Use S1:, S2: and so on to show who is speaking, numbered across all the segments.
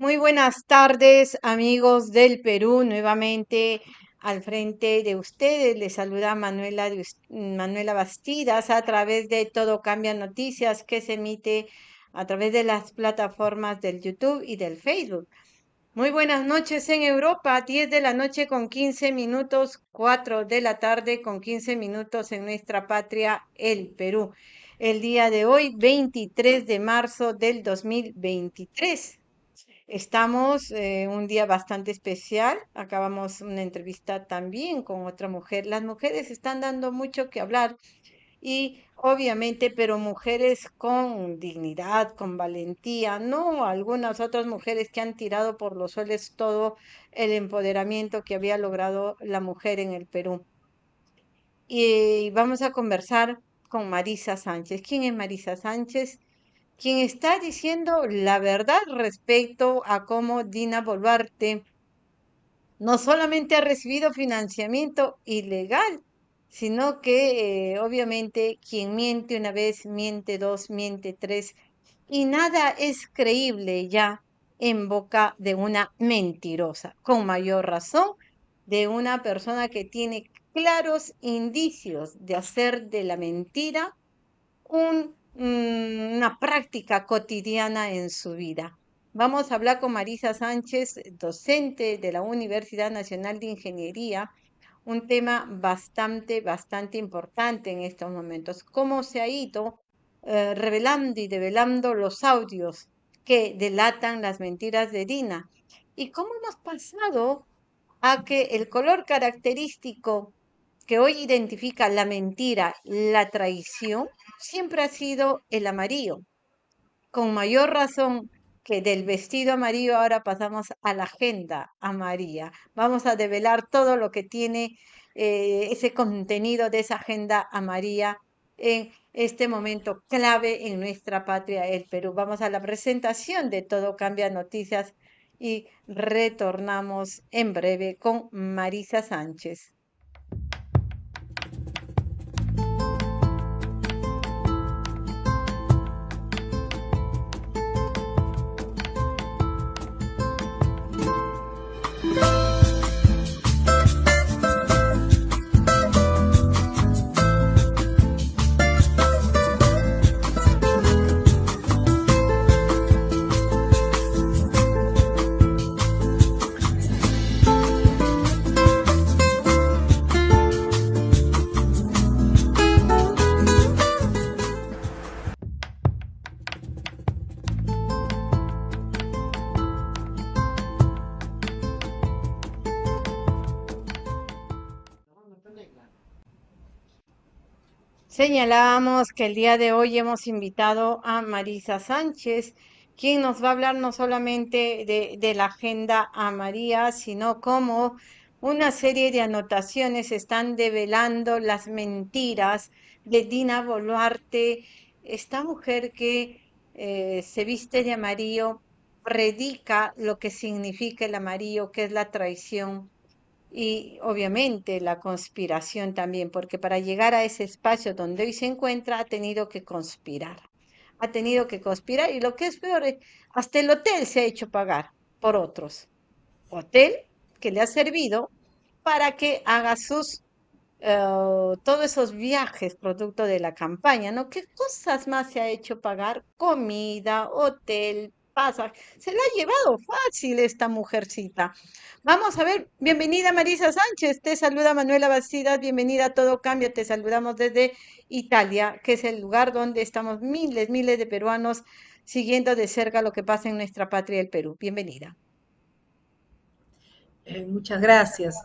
S1: Muy buenas tardes, amigos del Perú. Nuevamente al frente de ustedes les saluda Manuela, Manuela Bastidas a través de Todo Cambia Noticias que se emite a través de las plataformas del YouTube y del Facebook. Muy buenas noches en Europa, 10 de la noche con 15 minutos, 4 de la tarde con 15 minutos en nuestra patria, el Perú. El día de hoy, 23 de marzo del 2023. Estamos eh, un día bastante especial. Acabamos una entrevista también con otra mujer. Las mujeres están dando mucho que hablar y obviamente, pero mujeres con dignidad, con valentía, no algunas otras mujeres que han tirado por los suelos todo el empoderamiento que había logrado la mujer en el Perú. Y vamos a conversar con Marisa Sánchez. ¿Quién es Marisa Sánchez? Quien está diciendo la verdad respecto a cómo Dina Boluarte no solamente ha recibido financiamiento ilegal, sino que eh, obviamente quien miente una vez, miente dos, miente tres, y nada es creíble ya en boca de una mentirosa, con mayor razón de una persona que tiene claros indicios de hacer de la mentira un, una práctica cotidiana en su vida. Vamos a hablar con Marisa Sánchez, docente de la Universidad Nacional de Ingeniería, un tema bastante, bastante importante en estos momentos. Cómo se ha ido eh, revelando y develando los audios que delatan las mentiras de Dina. Y cómo hemos pasado a que el color característico que hoy identifica la mentira, la traición, siempre ha sido el amarillo. Con mayor razón que del vestido amarillo ahora pasamos a la agenda amarilla. Vamos a develar todo lo que tiene eh, ese contenido de esa agenda amarilla en este momento clave en nuestra patria, el Perú. Vamos a la presentación de Todo Cambia Noticias y retornamos en breve con Marisa Sánchez. Señalábamos que el día de hoy hemos invitado a Marisa Sánchez, quien nos va a hablar no solamente de, la agenda a María, sino cómo una serie de anotaciones están develando las mentiras de Dina Boluarte, esta mujer que eh, se viste de amarillo, predica lo que significa el amarillo, que es la traición, y obviamente la conspiración también, porque para llegar a ese espacio donde hoy se encuentra ha tenido que conspirar, ha tenido que conspirar y lo que es peor, hasta el hotel se ha hecho pagar por otros. Hotel que le ha servido para que haga sus, eh, todos esos viajes producto de la campaña, ¿no? ¿Qué cosas más se ha hecho pagar? Comida, hotel, se la ha llevado fácil esta mujercita. Vamos a ver, bienvenida Marisa Sánchez, te saluda Manuela Bastidas, bienvenida a Todo Cambio, te saludamos desde Italia, que es el lugar donde estamos miles, miles de peruanos siguiendo de cerca lo que pasa en nuestra patria, el Perú. Bienvenida.
S2: Eh, muchas gracias,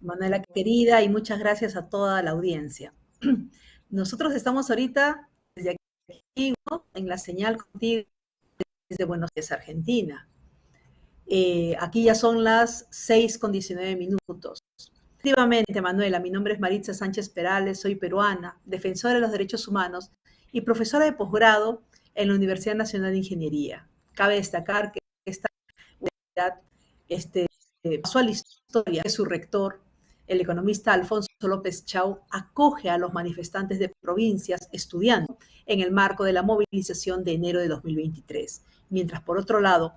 S2: Manuela querida, y muchas gracias a toda la audiencia. Nosotros estamos ahorita desde aquí, en la señal contigo de Buenos Aires, Argentina. Eh, aquí ya son las 6 con 19 minutos. Efectivamente, Manuela, mi nombre es Maritza Sánchez Perales, soy peruana, defensora de los derechos humanos y profesora de posgrado en la Universidad Nacional de Ingeniería. Cabe destacar que esta universidad este, pasó a la historia que su rector, el economista Alfonso López Chau, acoge a los manifestantes de provincias estudiando en el marco de la movilización de enero de 2023 mientras por otro lado,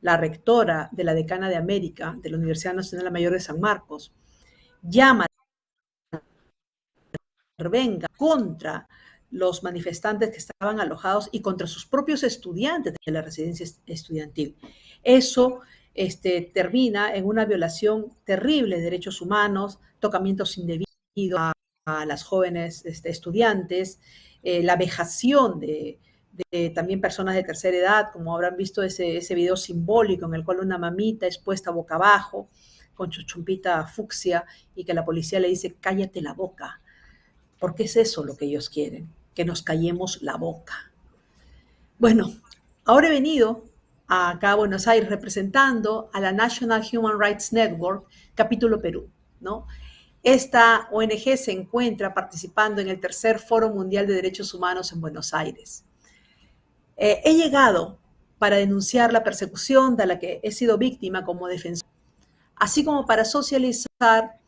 S2: la rectora de la Decana de América de la Universidad Nacional Mayor de San Marcos, llama venga contra los manifestantes que estaban alojados y contra sus propios estudiantes de la residencia estudiantil. Eso este, termina en una violación terrible de derechos humanos, tocamientos indebidos a, las jóvenes este, estudiantes, eh, la vejación de, también personas de tercera edad, como habrán visto ese, ese video simbólico en el cual una mamita es puesta boca abajo con su chumpita fucsia y que la policía le dice cállate la boca, porque es eso lo que ellos quieren, que nos callemos la boca. Bueno, ahora he venido acá a Buenos Aires representando a la National Human Rights Network, capítulo Perú, ¿no? Esta ONG se encuentra participando en el tercer Foro Mundial de Derechos Humanos en Buenos Aires. Eh, he llegado para denunciar la persecución de la que he sido víctima como defensor, así como para socializar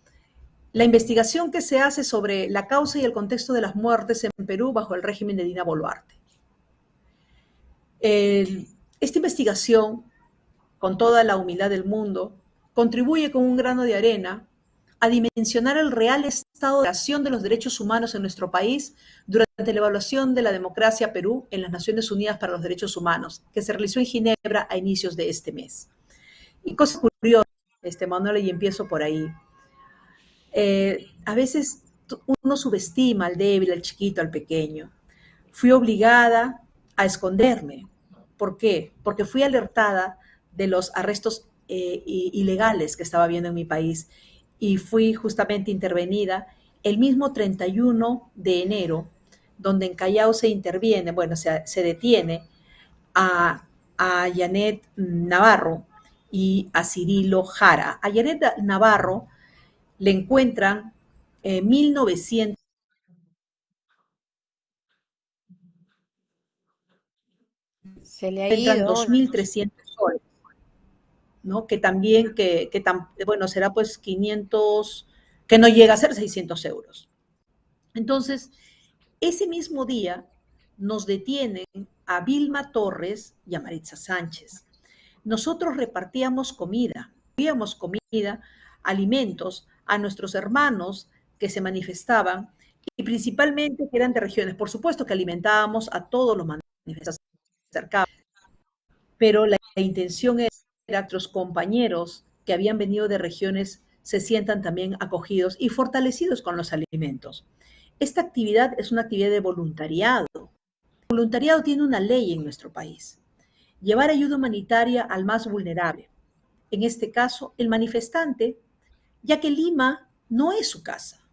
S2: la investigación que se hace sobre la causa y el contexto de las muertes en Perú bajo el régimen de Dina Boluarte. esta investigación, con toda la humildad del mundo, contribuye con un grano de arena a dimensionar el real estado de acción de los derechos humanos en nuestro país durante la evaluación de la democracia Perú en las Naciones Unidas para los Derechos Humanos, que se realizó en Ginebra a inicios de este mes. Y cosa curiosa, este, Manuel, y empiezo por ahí. Eh, a veces uno subestima al débil, al chiquito, al pequeño. Fui obligada a esconderme. ¿Por qué? Porque fui alertada de los arrestos eh, ilegales que estaba viendo en mi país y fui justamente intervenida el mismo 31 de enero, donde en Callao se interviene, bueno, se, se detiene a, a Janet Navarro y a Cirilo Jara. A Janet Navarro le encuentran en 1900
S1: se le ha ido
S2: 2.300 soles. Que también, que, bueno, será pues 500, que no llega a ser 600 euros. Entonces, ese mismo día nos detienen a Vilma Torres y a Maritza Sánchez. Nosotros repartíamos comida, repartíamos comida, alimentos a nuestros hermanos que se manifestaban y principalmente que eran de regiones. Por supuesto que alimentábamos a todos los manifestantes cercanos, pero la intención era nuestros compañeros que habían venido de regiones se sientan también acogidos y fortalecidos con los alimentos. Esta actividad es una actividad de voluntariado. Voluntariado tiene una ley en nuestro país. Llevar ayuda humanitaria al más vulnerable. En este caso, el manifestante, ya que Lima no es su casa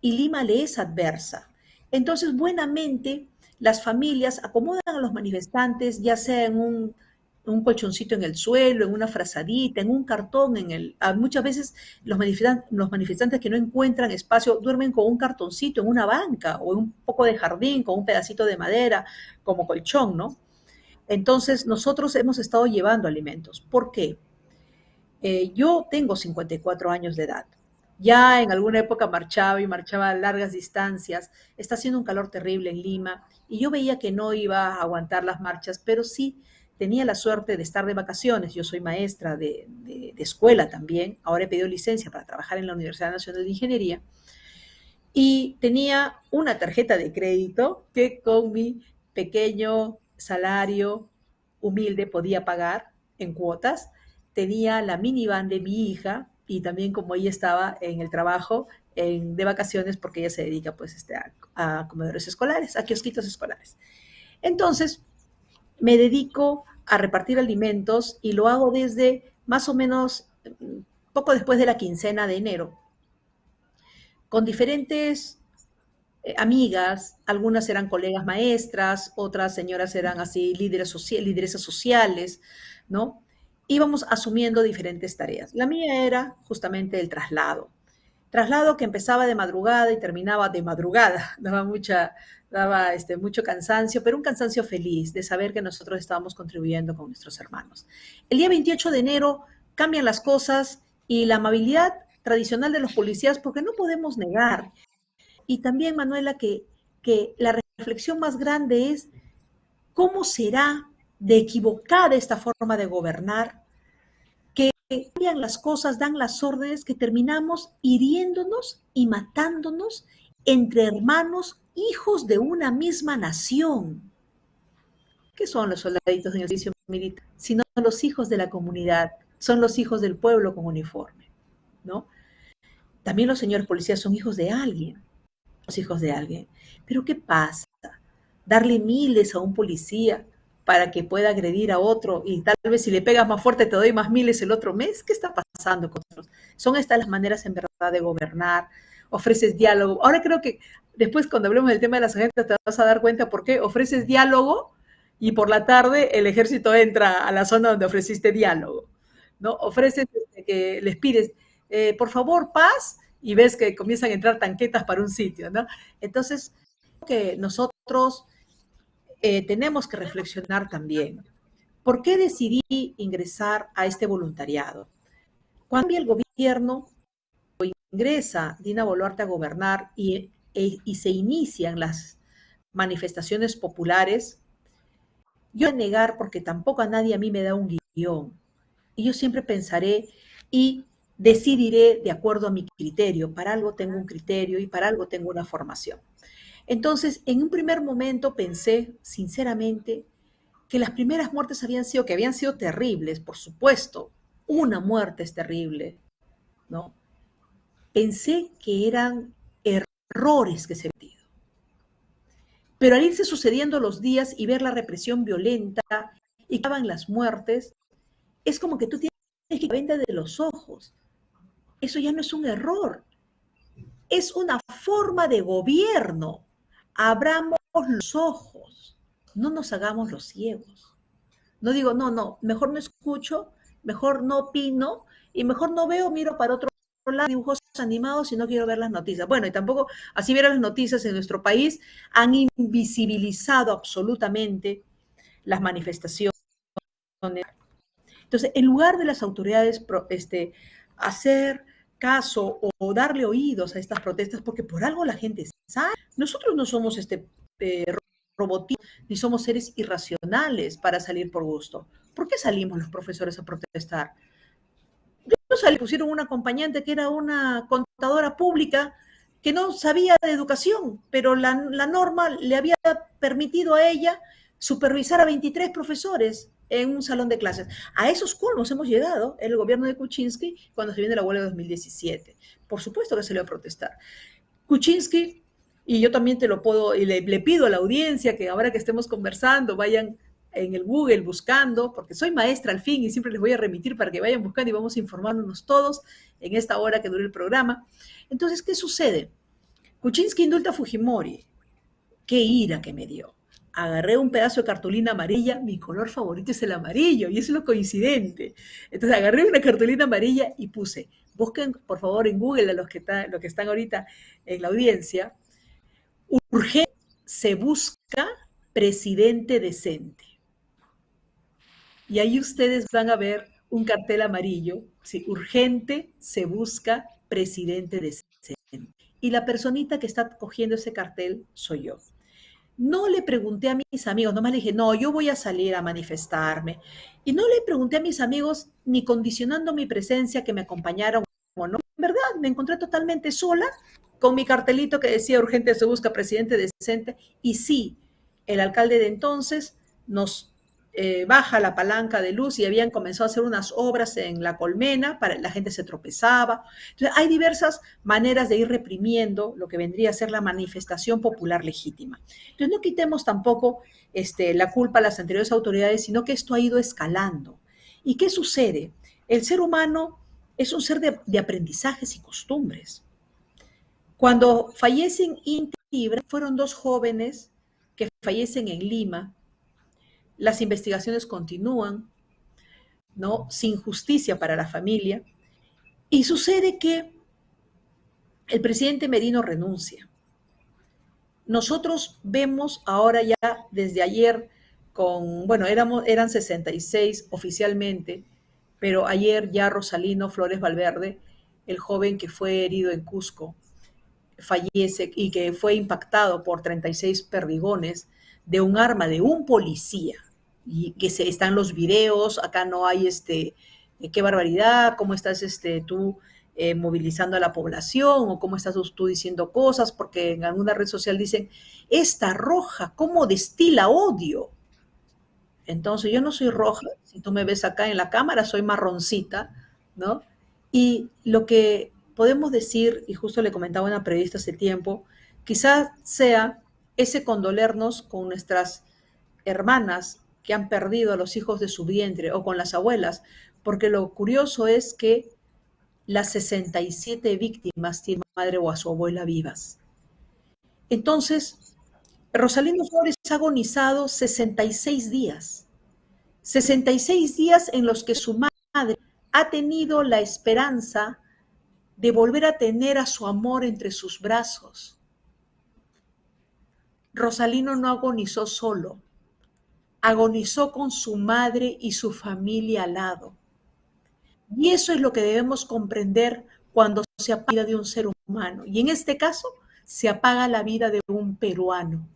S2: y Lima le es adversa. Entonces, buenamente, las familias acomodan a los manifestantes, ya sea en un un colchoncito en el suelo, en una frazadita, en un cartón, en el... Muchas veces los manifestantes, los manifestantes que no encuentran espacio duermen con un cartoncito en una banca o en un poco de jardín, con un pedacito de madera como colchón, ¿no? Entonces, nosotros hemos estado llevando alimentos. ¿Por qué? Eh, yo tengo 54 años de edad. Ya en alguna época marchaba y marchaba a largas distancias. Está haciendo un calor terrible en Lima y yo veía que no iba a aguantar las marchas, pero sí tenía la suerte de estar de vacaciones, yo soy maestra de, escuela también, ahora he pedido licencia para trabajar en la Universidad Nacional de Ingeniería, y tenía una tarjeta de crédito que con mi pequeño salario humilde podía pagar en cuotas, tenía la minivan de mi hija y también como ella estaba en el trabajo de vacaciones porque ella se dedica pues este, a, a comedores escolares, a kiosquitos escolares. Entonces, me dedico a repartir alimentos y lo hago desde más o menos mm, poco después de la quincena de enero, con diferentes eh, amigas, algunas eran colegas maestras, otras señoras eran así líderes lideresas sociales, ¿no? Íbamos asumiendo diferentes tareas. La mía era justamente el traslado. Traslado que empezaba de madrugada y terminaba de madrugada, daba mucha, daba este, mucho cansancio, pero un cansancio feliz de saber que nosotros estábamos contribuyendo con nuestros hermanos. El día 28 de enero cambian las cosas y la amabilidad tradicional de los policías, porque no podemos negar. Y también, Manuela, que, que la reflexión más grande es cómo será de equivocada esta forma de gobernar, que cambian las cosas, dan las órdenes, que terminamos hiriéndonos y matándonos entre hermanos, hijos de una misma nación. ¿Qué son los soldaditos en el servicio militar? Sino los hijos de la comunidad, son los hijos del pueblo con uniforme, ¿no? También los señores policías son hijos de alguien, los hijos de alguien. Pero ¿qué pasa? Darle miles a un policía para que pueda agredir a otro y tal vez si le pegas más fuerte te doy más miles el otro mes. ¿Qué está pasando con nosotros? Son estas las maneras en verdad de gobernar. Ofreces diálogo. Ahora creo que después cuando hablemos del tema de las agendas te vas a dar cuenta por qué ofreces diálogo y por la tarde el ejército entra a la zona donde ofreciste diálogo. ¿no? Ofreces este, que les pides, eh, por favor, paz, y ves que comienzan a entrar tanquetas para un sitio, ¿no? Entonces, que nosotros eh, tenemos que reflexionar también. ¿Por qué decidí ingresar a este voluntariado? Cuando el gobierno ingresa Dina Boluarte a gobernar y, e, y se inician las manifestaciones populares, yo voy a negar porque tampoco a nadie a mí me da un guion. Y yo siempre pensaré y decidiré de acuerdo a mi criterio. Para algo tengo un criterio y para algo tengo una formación. Entonces, en un primer momento pensé, sinceramente, que las primeras muertes habían sido, que habían sido terribles, por supuesto. Una muerte es terrible, ¿no? Pensé que eran errores que se habían Pero al irse sucediendo los días y ver la represión violenta y que las muertes, es como que tú tienes que vender de los ojos. Eso ya no es un error, es una forma de gobierno. Abramos los ojos, no nos hagamos los ciegos. No digo, no, no, mejor no escucho, mejor no opino y mejor no veo, miro para otro lado dibujos animados y no quiero ver las noticias. Bueno, y tampoco, así ver las noticias en nuestro país, han invisibilizado absolutamente las manifestaciones. Entonces, en lugar de las autoridades este, hacer caso o darle oídos a estas protestas, porque por algo la gente sabe. Nosotros no somos este eh, ni somos seres irracionales para salir por gusto. ¿Por qué salimos los profesores a protestar? Salí, pusieron una acompañante que era una contadora pública que no sabía de educación, pero la, la norma le había permitido a ella supervisar a 23 profesores en un salón de clases. A esos colmos hemos llegado en el gobierno de Kuczynski cuando se viene la huelga de 2017. Por supuesto que se le va a protestar. Kuczynski, y yo también te lo puedo, y le, le pido a la audiencia que ahora que estemos conversando, vayan en el Google buscando, porque soy maestra al fin y siempre les voy a remitir para que vayan buscando y vamos informándonos todos en esta hora que dure el programa. Entonces, ¿qué sucede? Kuczynski indulta a Fujimori. Qué ira que me dio agarré un pedazo de cartulina amarilla, mi color favorito es el amarillo, y eso es lo coincidente. Entonces agarré una cartulina amarilla y puse, busquen por favor en Google a los que, están, ahorita en la audiencia, urgente se busca presidente decente. Y ahí ustedes van a ver un cartel amarillo, sí, urgente se busca presidente decente. Y la personita que está cogiendo ese cartel soy yo. No le pregunté a mis amigos, nomás le dije, no, yo voy a salir a manifestarme. Y no le pregunté a mis amigos, ni condicionando mi presencia, que me acompañaron o no. En verdad, me encontré totalmente sola con mi cartelito que decía urgente se busca presidente decente. Y sí, el alcalde de entonces nos eh, baja la palanca de luz y habían comenzado a hacer unas obras en la colmena, para, la gente se tropezaba. Entonces, hay diversas maneras de ir reprimiendo lo que vendría a ser la manifestación popular legítima. Entonces, no quitemos tampoco este, la culpa a las anteriores autoridades, sino que esto ha ido escalando. ¿Y qué sucede? El ser humano es un ser de, aprendizajes y costumbres. Cuando fallecen Inti fueron dos jóvenes que fallecen en Lima, las investigaciones continúan, ¿no? Sin justicia para la familia. Y sucede que el presidente Merino renuncia. Nosotros vemos ahora ya desde ayer con, bueno, éramos, eran 66 oficialmente, pero ayer ya Rosalino Flores Valverde, el joven que fue herido en Cusco, fallece y que fue impactado por 36 perdigones de un arma de un policía y que se, están los videos, acá no hay este, eh, qué barbaridad, cómo estás este, tú eh, movilizando a la población o cómo estás tú diciendo cosas, porque en alguna red social dicen, esta roja, ¿cómo destila odio? Entonces yo no soy roja, si tú me ves acá en la cámara, soy marroncita, ¿no? Y lo que podemos decir, y justo le comentaba una periodista hace tiempo, quizás sea ese condolernos con nuestras hermanas que han perdido a los hijos de su vientre o con las abuelas, porque lo curioso es que las 67 víctimas tienen a su madre o a su abuela vivas. Entonces, Rosalino Flores ha agonizado 66 días. 66 días en los que su madre ha tenido la esperanza de volver a tener a su amor entre sus brazos. Rosalino no agonizó solo, agonizó con su madre y su familia al lado. Y eso es lo que debemos comprender cuando se apaga la vida de un ser humano. Y en este caso, se apaga la vida de un peruano,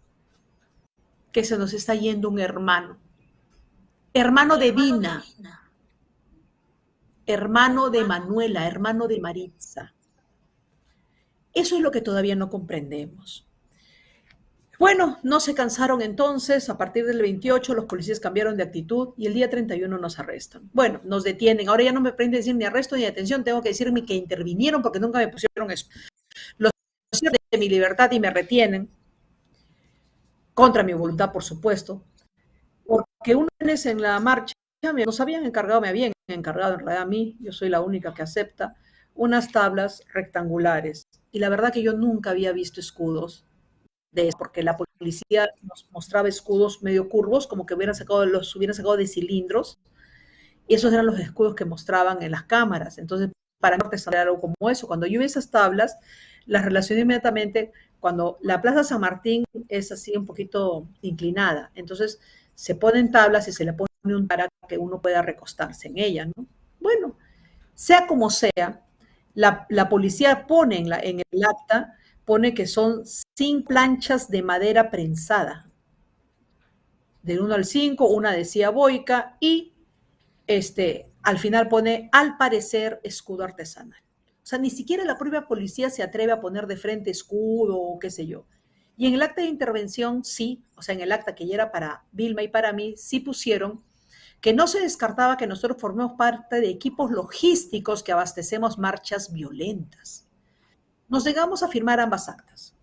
S2: que se nos está yendo un hermano. Hermano de Dina, hermano de Manuela, hermano de Maritza. Eso es lo que todavía no comprendemos. Bueno, no se cansaron entonces, a partir del 28 los policías cambiaron de actitud y el día 31 nos arrestan. Bueno, nos detienen, ahora ya no me prende decir ni arresto ni detención, tengo que decirme que intervinieron porque nunca me pusieron eso. Los de mi libertad y me retienen, contra mi voluntad, por supuesto, porque una vez en la marcha nos habían encargado, me habían encargado en realidad a mí, yo soy la única que acepta, unas tablas rectangulares. Y la verdad que yo nunca había visto escudos de porque la policía nos mostraba escudos medio curvos, como que hubieran sacado, los hubieran sacado de cilindros, y esos eran los escudos que mostraban en las cámaras. Entonces, para no artesanar algo como eso, cuando yo vi esas tablas, las relacioné inmediatamente cuando la Plaza San Martín es así un poquito inclinada. Entonces, se ponen tablas y se le pone un para que uno pueda recostarse en ella, ¿no? Bueno, sea como sea, la, policía pone en, la, en el acta, pone que son cinco planchas de madera prensada. Del 1 al 5, una decía boica y este, al final pone al parecer escudo artesanal. O sea, ni siquiera la propia policía se atreve a poner de frente escudo o qué sé yo. Y en el acta de intervención sí, o sea, en el acta que ya era para Vilma y para mí, sí pusieron que no se descartaba que nosotros formemos parte de equipos logísticos que abastecemos marchas violentas. Nos llegamos a firmar ambas actas.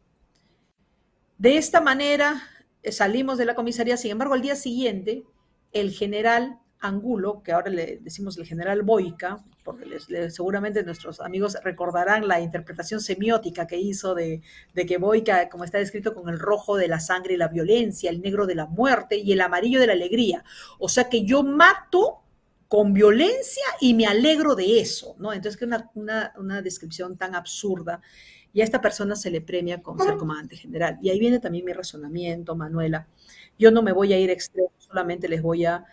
S2: De esta manera eh, salimos de la comisaría, sin embargo, al día siguiente, el general Angulo, que ahora le decimos el general Boica, porque seguramente nuestros amigos recordarán la interpretación semiótica que hizo de, de, que Boica, como está descrito, con el rojo de la sangre y la violencia, el negro de la muerte y el amarillo de la alegría. O sea que yo mato con violencia y me alegro de eso, ¿no? Entonces, que una, una, una descripción tan absurda y a esta persona se le premia con ser comandante general. Y ahí viene también mi razonamiento, Manuela. Yo no me voy a ir extremo, solamente les voy a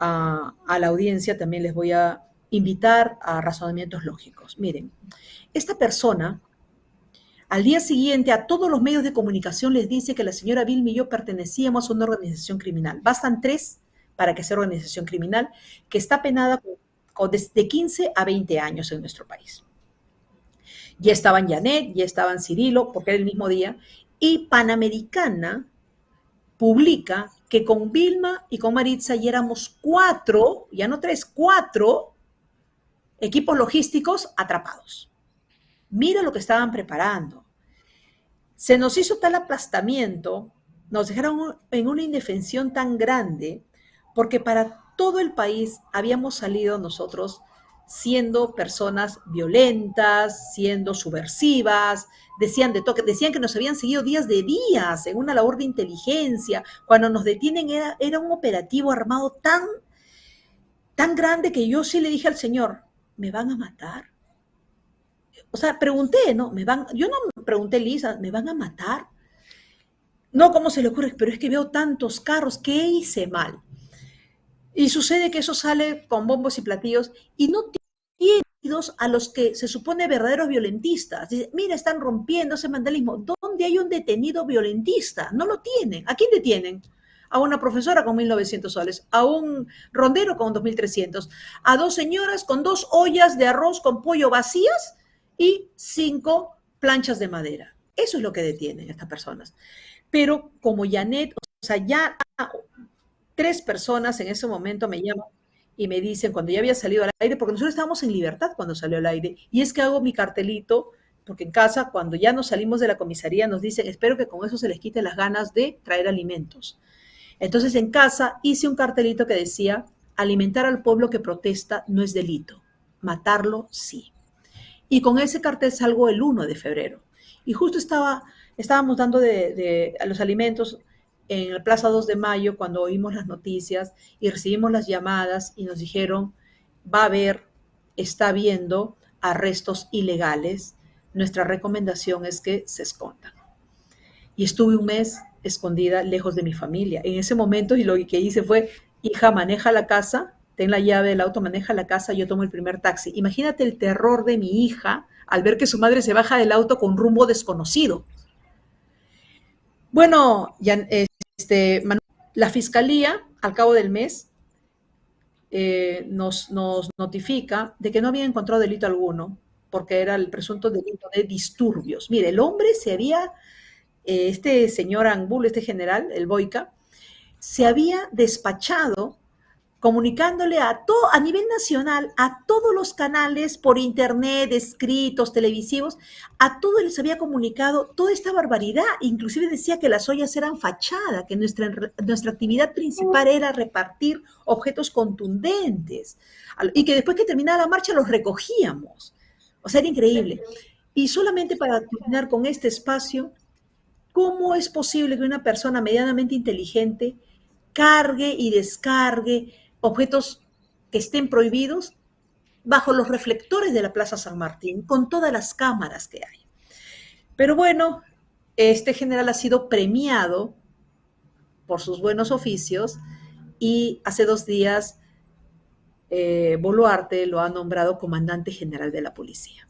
S2: a, la audiencia también les voy a invitar a razonamientos lógicos. Miren, esta persona al día siguiente a todos los medios de comunicación les dice que la señora Vilma y yo pertenecíamos a una organización criminal. Bastan tres para que sea organización criminal que está penada con, desde 15 a 20 años en nuestro país. Ya estaban Janet, ya estaban Cirilo, porque era el mismo día, y Panamericana publica que con Vilma y con Maritza ya éramos cuatro, ya no tres, cuatro equipos logísticos atrapados. Mira lo que estaban preparando. Se nos hizo tal aplastamiento, nos dejaron en una indefensión tan grande, porque para todo el país habíamos salido nosotros siendo personas violentas, siendo subversivas, decían de toque, decían que nos habían seguido días de días en una labor de inteligencia. Cuando nos detienen era, un operativo armado tan, tan grande que yo sí le dije al Señor, ¿me van a matar? O sea, pregunté, ¿no? Me van, yo no pregunté, Lisa, ¿me van a matar? No, ¿cómo se le ocurre? Pero es que veo tantos carros, ¿qué hice mal? Y sucede que eso sale con bombos y platillos y no tiene a los que se supone verdaderos violentistas. Dice, mira, están rompiendo ese vandalismo. ¿Dónde hay un detenido violentista? No lo tienen. ¿A quién detienen? a una profesora con 1.900 soles, a un rondero con 2.300, a dos señoras con dos ollas de arroz con pollo vacías y cinco planchas de madera. Eso es lo que detienen estas personas. Pero como Janet, o sea, ya tres personas en ese momento me llaman y me dicen cuando ya había salido al aire, porque nosotros estábamos en libertad cuando salió al aire, y es que hago mi cartelito, porque en casa, cuando ya nos salimos de la comisaría, nos dicen, espero que con eso se les quite las ganas de traer alimentos. Entonces en casa hice un cartelito que decía, alimentar al pueblo que protesta no es delito, matarlo sí. Y con ese cartel salgo el 1 de febrero. Y justo estaba, estábamos dando de, los alimentos en la Plaza 2 de Mayo cuando oímos las noticias y recibimos las llamadas y nos dijeron, va a haber, está habiendo arrestos ilegales. Nuestra recomendación es que se escondan. Y estuve un mes escondida lejos de mi familia. En ese momento y lo que hice fue, hija, maneja la casa, ten la llave del auto, maneja la casa, yo tomo el primer taxi. Imagínate el terror de mi hija al ver que su madre se baja del auto con rumbo desconocido. Bueno, ya, este, la fiscalía, al cabo del mes, eh, nos, nos notifica de que no había encontrado delito alguno, porque era el presunto delito de disturbios. Mire, el hombre se había eh, este señor Angulo, este general, el Boica, se había despachado comunicándole a todo a nivel nacional a todos los canales por internet, escritos, televisivos, a todos les había comunicado toda esta barbaridad, inclusive decía que las ollas eran fachada, que nuestra, nuestra actividad principal era repartir objetos contundentes y que después que terminaba la marcha los recogíamos. O sea, era increíble. Y solamente para terminar con este espacio, ¿Cómo es posible que una persona medianamente inteligente cargue y descargue objetos que estén prohibidos bajo los reflectores de la Plaza San Martín, con todas las cámaras que hay? Pero bueno, este general ha sido premiado por sus buenos oficios y hace dos días eh, Boluarte lo ha nombrado comandante general de la policía.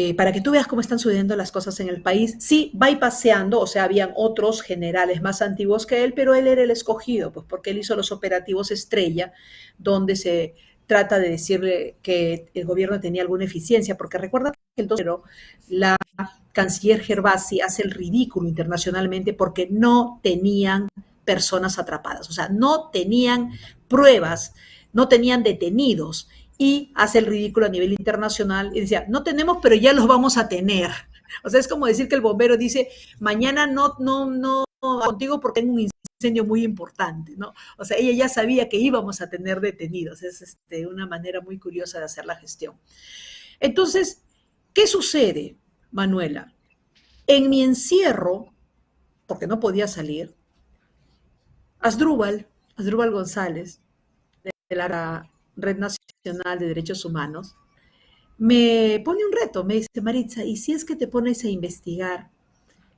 S2: Eh, para que tú veas cómo están sucediendo las cosas en el país. Sí, va y paseando, o sea, habían otros generales más antiguos que él, pero él era el escogido, pues porque él hizo los operativos estrella, donde se trata de decirle que el gobierno tenía alguna eficiencia, porque recuerda que el 2 la canciller Gervasi hace el ridículo internacionalmente porque no tenían personas atrapadas, o sea, no tenían pruebas, no tenían detenidos y hace el ridículo a nivel internacional y decía, no tenemos, pero ya los vamos a tener. O sea, es como decir que el bombero dice, mañana no, no, no contigo porque tengo un incendio muy importante, ¿no? O sea, ella ya sabía que íbamos a tener detenidos. Es este, una manera muy curiosa de hacer la gestión. Entonces, ¿qué sucede, Manuela? En mi encierro, porque no podía salir, Asdrúbal, Asdrúbal González, de la Red Nacional de Derechos Humanos, me pone un reto, me dice, Maritza, ¿y si es que te pones a investigar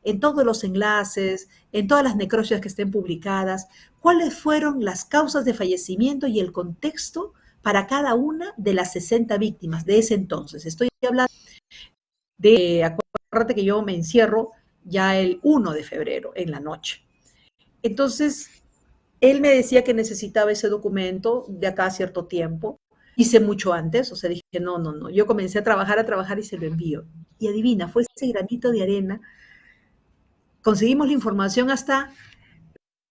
S2: en todos los enlaces, en todas las necropsias que estén publicadas, cuáles fueron las causas de fallecimiento y el contexto para cada una de las 60 víctimas de ese entonces? Estoy hablando de, acuérdate que yo me encierro ya el 1 de febrero en la noche. Entonces, él me decía que necesitaba ese documento de acá a cierto tiempo. Hice mucho antes, o sea, dije, no, no, no. Yo comencé a trabajar, a trabajar y se lo envío. Y adivina, fue ese granito de arena. Conseguimos la información hasta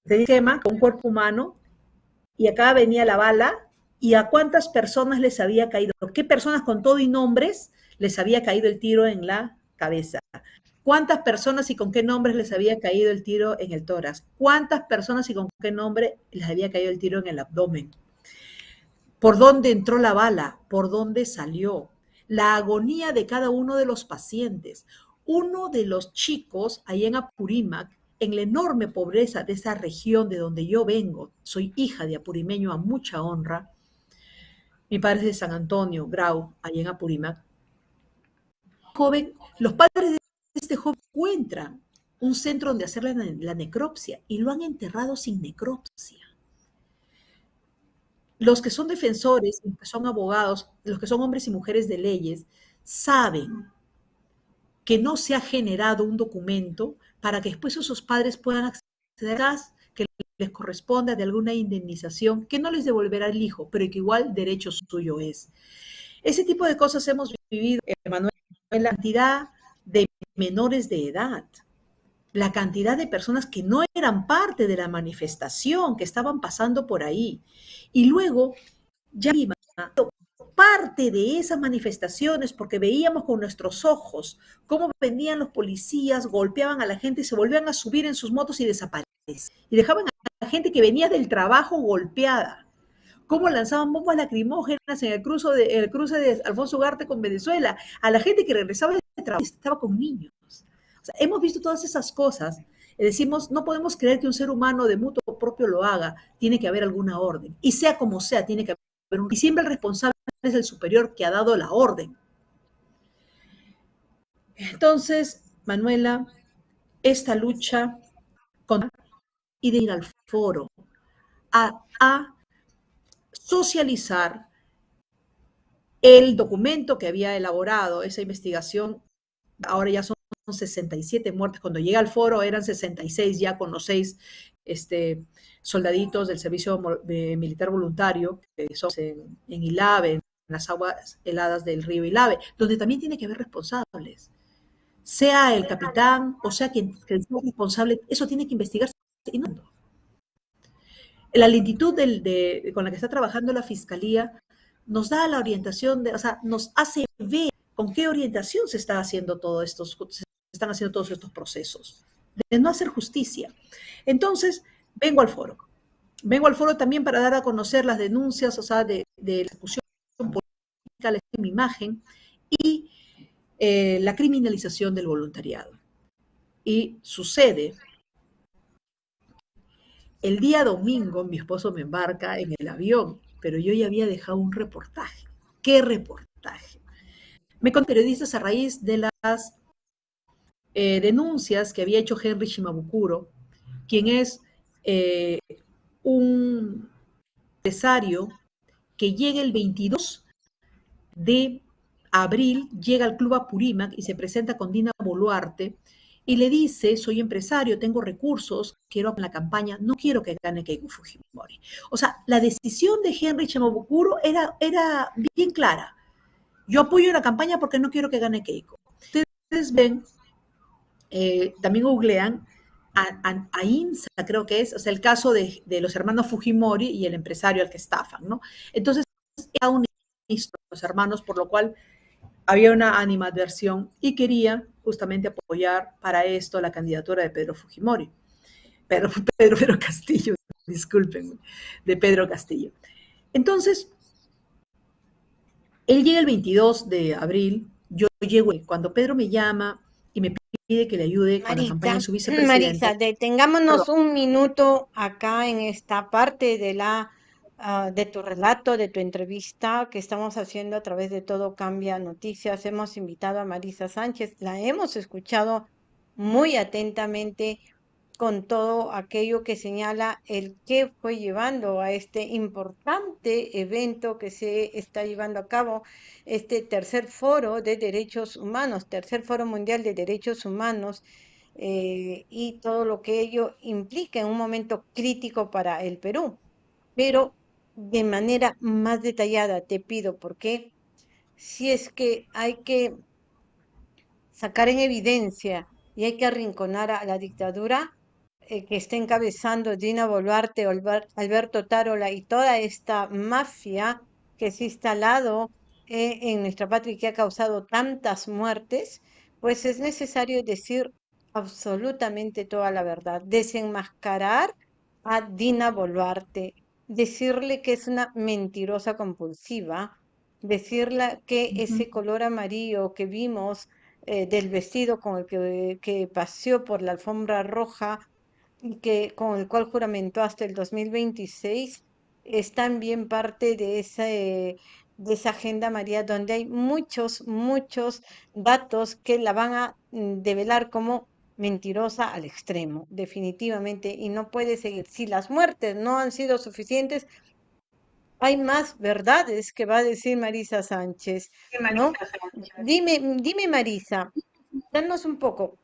S2: de esquema con un cuerpo humano y acá venía la bala y a cuántas personas les había caído, qué personas con todo y nombres les había caído el tiro en la cabeza cuántas personas y con qué nombres les había caído el tiro en el tórax, cuántas personas y con qué nombre les había caído el tiro en el abdomen, por dónde entró la bala, por dónde salió, la agonía de cada uno de los pacientes. Uno de los chicos ahí en Apurímac, en la enorme pobreza de esa región de donde yo vengo, soy hija de apurimeño a mucha honra, mi padre es de San Antonio, Grau, ahí en Apurímac, joven, los padres de este joven encuentra un centro donde hacerle la, necropsia y lo han enterrado sin necropsia. Los que son defensores, los que son abogados, los que son hombres y mujeres de leyes, saben que no se ha generado un documento para que después esos padres puedan que les corresponda de alguna indemnización que no les devolverá el hijo, pero que igual derecho suyo es. Ese tipo de cosas hemos vivido, Manuel, en la cantidad de menores de edad, la cantidad de personas que no eran parte de la manifestación, que estaban pasando por ahí. Y luego, ya parte de esas manifestaciones porque veíamos con nuestros ojos cómo venían los policías, golpeaban a la gente se volvían a subir en sus motos y desaparecían. Y dejaban a la gente que venía del trabajo golpeada. Cómo lanzaban bombas lacrimógenas en el, cruce de, el cruce de Alfonso Ugarte con Venezuela. A la gente que regresaba del trabajo estaba con niños. Hemos visto todas esas cosas. Y decimos, no podemos creer que un ser humano de mutuo propio lo haga. Tiene que haber alguna orden. Y sea como sea, tiene que haber un... Y siempre el responsable es el superior que ha dado la orden. Entonces, Manuela, esta lucha con y de ir al foro a socializar el documento que había elaborado esa investigación. Ahora ya son 67 muertes. Cuando llega al foro eran 66 ya con los seis este, soldaditos del servicio militar voluntario que son en, en Ilave, en las aguas heladas del río Ilave, donde también tiene que haber responsables. Sea el capitán o sea quien, quien sea responsable, eso tiene que investigarse la lentitud con la que está trabajando la fiscalía nos da la orientación, de, o sea, nos hace ver con qué orientación se está haciendo todo estos, se están haciendo todos estos procesos, de no hacer justicia. Entonces, vengo al foro. Vengo al foro también para dar a conocer las denuncias, o sea, de, la ejecución política, la imagen y eh, la criminalización del voluntariado. Y sucede el día domingo mi esposo me embarca en el avión, pero yo ya había dejado un reportaje. ¿Qué reportaje? Me con periodistas a raíz de las eh, denuncias que había hecho Henry Shimabukuro, quien es eh, un empresario que llega el 22 de abril, llega al Club Apurímac y se presenta con Dina Boluarte, y le dice, soy empresario, tengo recursos, quiero la campaña, no quiero que gane Keiko Fujimori. O sea, la decisión de Henry Chamabukuro era, era bien clara. Yo apoyo la campaña porque no quiero que gane Keiko. Ustedes ven, eh, también googlean a, a, INSA, creo que es, o sea, el caso de, de, los hermanos Fujimori y el empresario al que estafan, ¿no? Entonces, era un los hermanos, por lo cual había una animadversión y quería justamente apoyar para esto la candidatura de Pedro Fujimori. Pedro, Pedro, Pedro Castillo, discúlpenme, de Pedro Castillo. Entonces, él llega el 22 de abril, yo llego, cuando Pedro me llama pide que le ayude con la campaña de su vicepresidente.
S1: Marisa, detengámonos un minuto acá en esta parte de la Ah, de tu relato, de tu entrevista que estamos haciendo a través de Todo Cambia Noticias. Hemos invitado a Marisa Sánchez, la hemos escuchado muy atentamente con todo aquello que señala el que fue llevando a este importante evento que se está llevando a cabo, este tercer foro de derechos humanos, tercer foro mundial de derechos humanos, eh, y todo lo que ello implica en un momento crítico para el Perú. Pero de manera más detallada, te pido, porque si es que hay que sacar en evidencia y hay que arrinconar a la dictadura eh, que está encabezando Dina Boluarte, Alberto Tarola y toda esta mafia que se ha instalado eh, en nuestra patria y que ha causado tantas muertes, pues es necesario decir absolutamente toda la verdad, desenmascarar a Dina Boluarte, decirle que es una mentirosa compulsiva, decirle que ese color amarillo que vimos eh, del vestido con el que, que, paseó por la alfombra roja que con el cual juramentó hasta el 2026 es también parte de ese de esa agenda María donde hay muchos muchos datos que la van a mm, develar como mentirosa al extremo, definitivamente, y no puede seguir. Si las muertes no han sido suficientes, hay más verdades que va a decir Marisa Sánchez, ¿no? Dime, dime Marisa, danos un poco,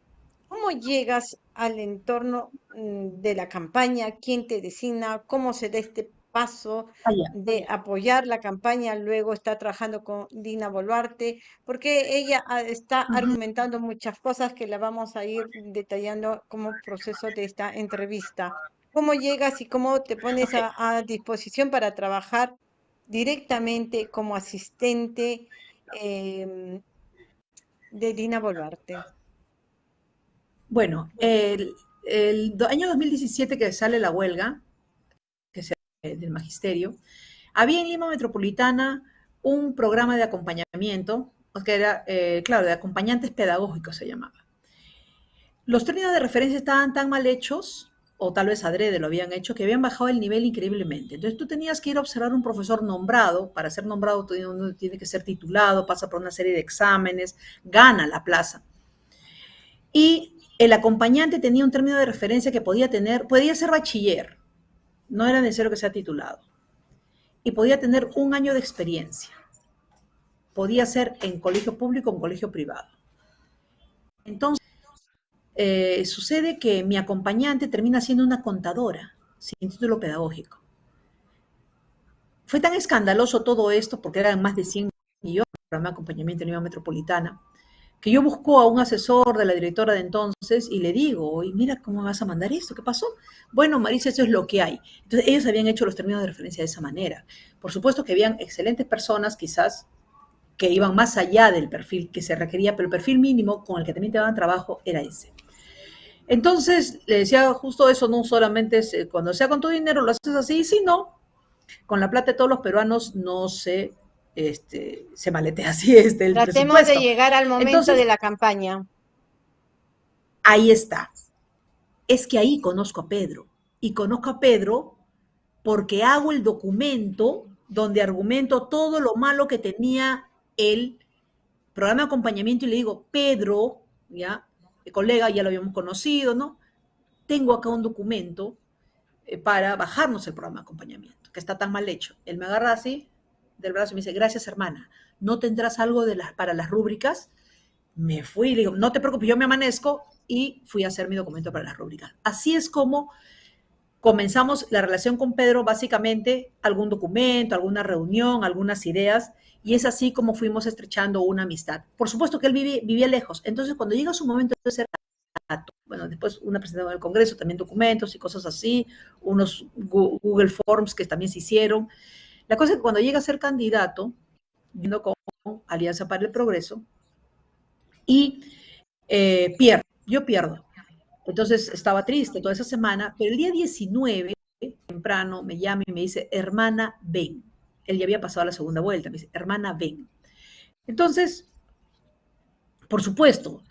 S1: ¿Cómo llegas al entorno mm, de la campaña? ¿Quién te designa? ¿Cómo se da este paso de apoyar la campaña? Luego está trabajando con Dina Boluarte, porque ella ah, está argumentando muchas cosas que la vamos a ir detallando como proceso de esta entrevista. ¿Cómo llegas y cómo te pones a disposición para trabajar directamente como asistente em, de Dina Boluarte?
S2: Bueno, el, año 2017 que sale la huelga, que se del magisterio, había en Lima Metropolitana un programa de acompañamiento, que era, eh, claro, de acompañantes pedagógicos se llamaba. Los términos de referencia estaban tan mal hechos, o tal vez adrede lo habían hecho, que habían bajado el nivel increíblemente. Entonces tú tenías que ir a observar un profesor nombrado, para ser nombrado uno tiene que ser titulado, pasa por una serie de exámenes, gana la plaza. Y el acompañante tenía un término de referencia que podía tener, podía ser bachiller, no era necesario que sea titulado, y podía tener un año de experiencia. Podía ser en colegio público o en colegio privado. Entonces, eh, sucede que mi acompañante termina siendo una contadora sin título pedagógico. Fue tan escandaloso todo esto, porque eran más de 100 millones de programa de acompañamiento en Lima Metropolitana, que yo busco a un asesor de la directora de entonces y le digo, oye, mira cómo vas a mandar esto, ¿qué pasó? Bueno, Marisa, eso es lo que hay. Entonces, ellos habían hecho los términos de referencia de esa manera. Por supuesto que habían excelentes personas, quizás, que iban más allá del perfil que se requería, pero el perfil mínimo con el que también te daban trabajo era ese. Entonces, le decía justo eso, no solamente cuando sea con tu dinero lo haces así, sino con la plata de todos los peruanos no se, este, se maletea así este, el
S1: Tratemos de llegar al momento de la campaña.
S2: ahí está. Es que ahí conozco a Pedro. Y conozco a Pedro porque hago el documento donde argumento todo lo malo que tenía el programa de acompañamiento y le digo, Pedro, ya, el colega ya lo habíamos conocido, ¿no? Tengo acá un documento eh, para bajarnos el programa de acompañamiento, que está tan mal hecho. Él me agarra así del brazo y me dice, gracias hermana, ¿no tendrás algo de las, para las rúbricas? Me fui, le digo, no te preocupes, yo me amanezco y fui a hacer mi documento para las rúbricas. Así es como comenzamos la relación con Pedro, básicamente algún documento, alguna reunión, algunas ideas, y es así como fuimos estrechando una amistad. Por supuesto que él vivía, lejos, entonces cuando llega su momento de ser bueno, después una presentación en el Congreso, también documentos y cosas así, unos Google Forms que también se hicieron. La cosa es que cuando llega a ser candidato, viendo con Alianza para el Progreso, y eh, pierdo, yo pierdo. Entonces estaba triste toda esa semana, pero el día 19, temprano, me llama y me dice, hermana, ven. Él ya había pasado la segunda vuelta, me dice, hermana, ven. Entonces, por supuesto,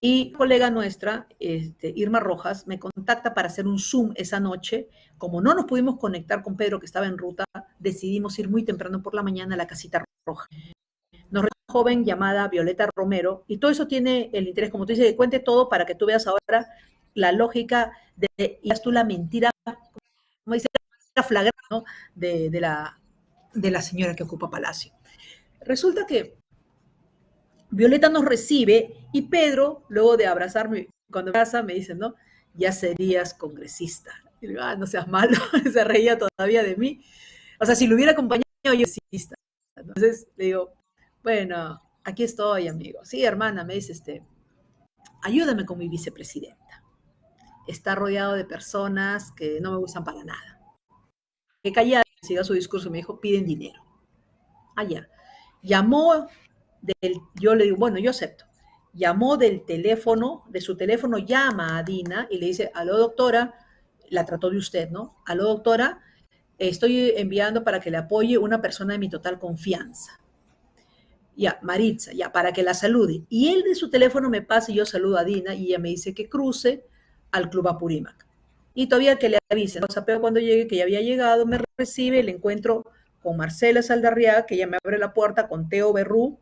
S2: y colega nuestra, este, Irma Rojas, me contacta para hacer un Zoom esa noche. Como no nos pudimos conectar con Pedro, que estaba en ruta, decidimos ir muy temprano por la mañana a la casita roja. Nos una joven llamada Violeta Romero, y todo eso tiene el interés, como tú dices, que cuente todo para que tú veas ahora la lógica de, y tú la mentira, como dice, la flagrante, ¿no? de, la, señora que ocupa Palacio. Resulta que Violeta nos recibe y Pedro, luego de abrazarme, cuando me abraza, me dice, ¿no? Ya serías congresista. Ah, no seas malo, se reía todavía de mí. O sea, si lo hubiera acompañado, yo congresista. Entonces le digo, bueno, aquí estoy, amigo. Sí, hermana, me dice, este, ayúdame con mi vicepresidenta. Está rodeado de personas que no me gustan para nada. Que callada, siga su discurso, me dijo, piden dinero. Allá. Llamó del, yo le digo, bueno, yo acepto. Llamó del teléfono, de su teléfono llama a Dina y le dice, aló doctora, la trató de usted, ¿no? Aló doctora, estoy enviando para que le apoye una persona de mi total confianza. Ya, Maritza, ya, para que la salude. Y él de su teléfono me pasa y yo saludo a Dina y ella me dice que cruce al Club Apurímac. Y todavía que le avise, ¿no? Sapeo cuando llegue, que ya había llegado, me recibe, le encuentro con Marcela Saldarriaga, que ella me abre la puerta, con Teo Berrú,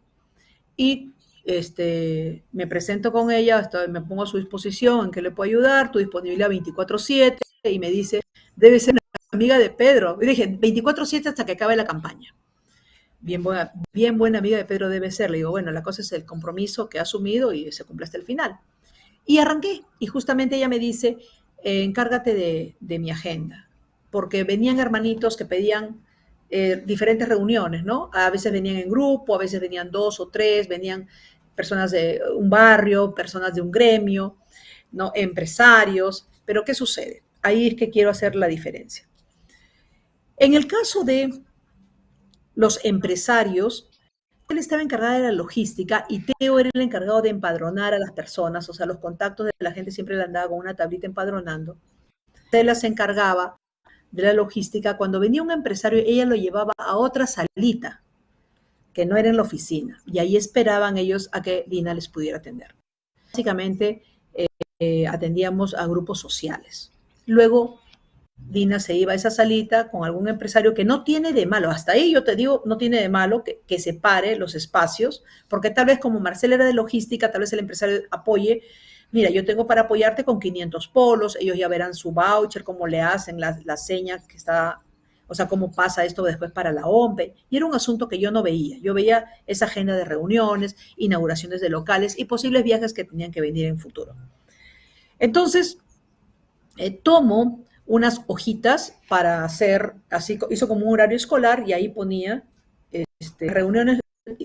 S2: y este, me presento con ella, hasta me pongo a su disposición, en que le puedo ayudar, tu disponibilidad 24/7, y me dice, debe ser amiga de Pedro. Y dije, 24/7 hasta que acabe la campaña. Bien buena, bien buena amiga de Pedro debe ser. Le digo, bueno, la cosa es el compromiso que ha asumido y se cumple hasta el final. Y arranqué. Y justamente ella me dice, eh, encárgate de, mi agenda. Porque venían hermanitos que pedían eh, diferentes reuniones, ¿no? A veces venían en grupo, a veces venían dos o tres, venían personas de un barrio, personas de un gremio, ¿no? empresarios. Pero ¿qué sucede? Ahí es que quiero hacer la diferencia. En el caso de los empresarios, él estaba encargada de la logística y Teo era el encargado de empadronar a las personas, o sea, los contactos de la gente siempre le andaba con una tablita empadronando. Tela se encargaba de la logística. Cuando venía un empresario, ella lo llevaba a otra salita, que no era en la oficina, y ahí esperaban ellos a que Dina les pudiera atender. Básicamente, eh, atendíamos a grupos sociales. Luego Dina se iba a esa salita con algún empresario que no tiene de malo, hasta ahí yo te digo, no tiene de malo que, que separe los espacios, porque tal vez como Marcela era de logística, tal vez el empresario apoye, mira, yo tengo para apoyarte con 500 polos, ellos ya verán su voucher, cómo le hacen la, la seña que está, o sea, cómo pasa esto después para la OMPE, y era un asunto que yo no veía, yo veía esa agenda de reuniones, inauguraciones de locales y posibles viajes que tenían que venir en futuro. Entonces, eh, tomo unas hojitas para hacer, así hizo como un horario escolar y ahí ponía este, reuniones,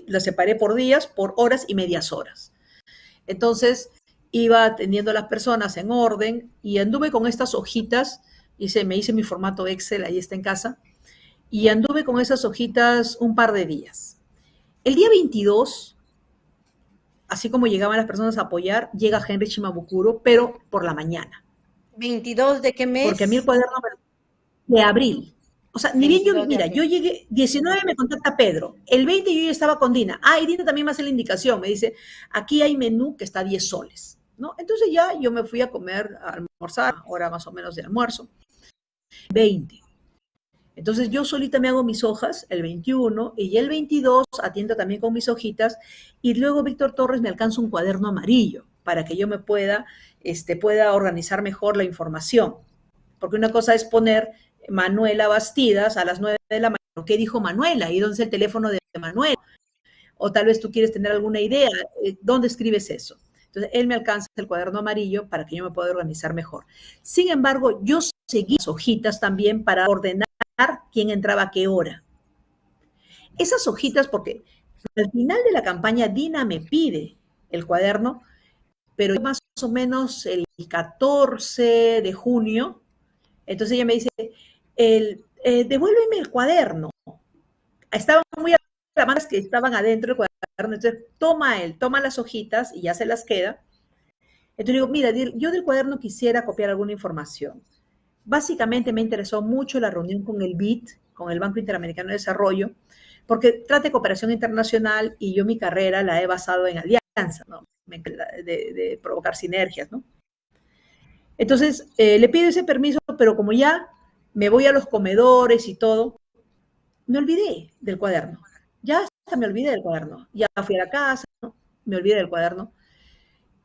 S2: las separé por días, por horas y medias horas. Entonces iba atendiendo a las personas en orden y anduve con estas hojitas, hice, me hice mi formato Excel, ahí está en casa, y anduve con esas hojitas un par de días. El día 22, así como llegaban las personas a apoyar, llega Henry Shimabukuro, pero por la mañana.
S1: ¿22 de qué mes?
S2: Porque a mí el cuaderno de abril. O sea, ni bien yo, mira, yo llegué, 19 me contacta Pedro, el 20 yo ya estaba con Dina. Ah, y Dina también me hace la indicación, me dice, aquí hay menú que está a 10 soles, ¿no? Entonces ya yo me fui a comer, a almorzar, hora más o menos de almuerzo. 20. Entonces yo solita me hago mis hojas el 21 y el 22 atiendo también con mis hojitas y luego Víctor Torres me alcanza un cuaderno amarillo para que yo me pueda este, pueda organizar mejor la información. Porque una cosa es poner Manuela Bastidas a las 9 de la mañana. ¿Qué dijo Manuela? ¿Y dónde es el teléfono de Manuela? O tal vez tú quieres tener alguna idea. Eh, ¿Dónde escribes eso? Entonces, él me alcanza el cuaderno amarillo para que yo me pueda organizar mejor. Sin embargo, yo seguí las hojitas también para ordenar quién entraba a qué hora. Esas hojitas, porque al final de la campaña Dina me pide el cuaderno, pero más o menos el 14 de junio, entonces ella me dice, el, eh, devuélveme el cuaderno. Estaban muy las que estaban adentro del cuaderno, entonces toma él, toma las hojitas y ya se las queda. Entonces digo, mira, yo del cuaderno quisiera copiar alguna información. Básicamente me interesó mucho la reunión con el BIT, con el Banco Interamericano de Desarrollo, porque trata de cooperación internacional y yo mi carrera la he basado en alianza, ¿no? De, provocar sinergias, ¿no? Entonces, eh, le pido ese permiso, pero como ya me voy a los comedores y todo, me olvidé del cuaderno. Ya hasta me olvidé del cuaderno. Ya fui a la casa, me olvidé del cuaderno.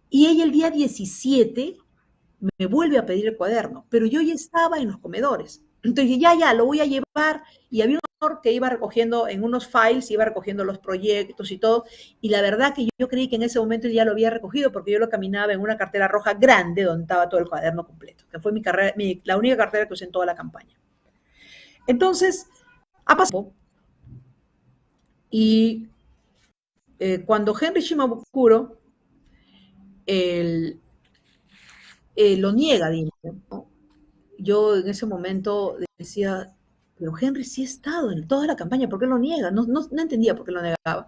S2: Y ella el día 17 me vuelve a pedir el cuaderno, pero yo ya estaba en los comedores. Entonces ya, ya, lo voy a llevar. Y había que iba recogiendo en unos files, iba recogiendo los proyectos y todo, y la verdad que yo, creí que en ese momento ya lo había recogido porque yo lo caminaba en una cartera roja grande donde estaba todo el cuaderno completo, que fue mi carrera, la única cartera que usé en toda la campaña. Entonces, ha pasado, y eh, cuando Henry Shimabukuro el, eh, lo niega, yo en ese momento decía, pero Henry sí ha estado en toda la campaña, ¿por qué lo niega? No, no, no entendía por qué lo negaba.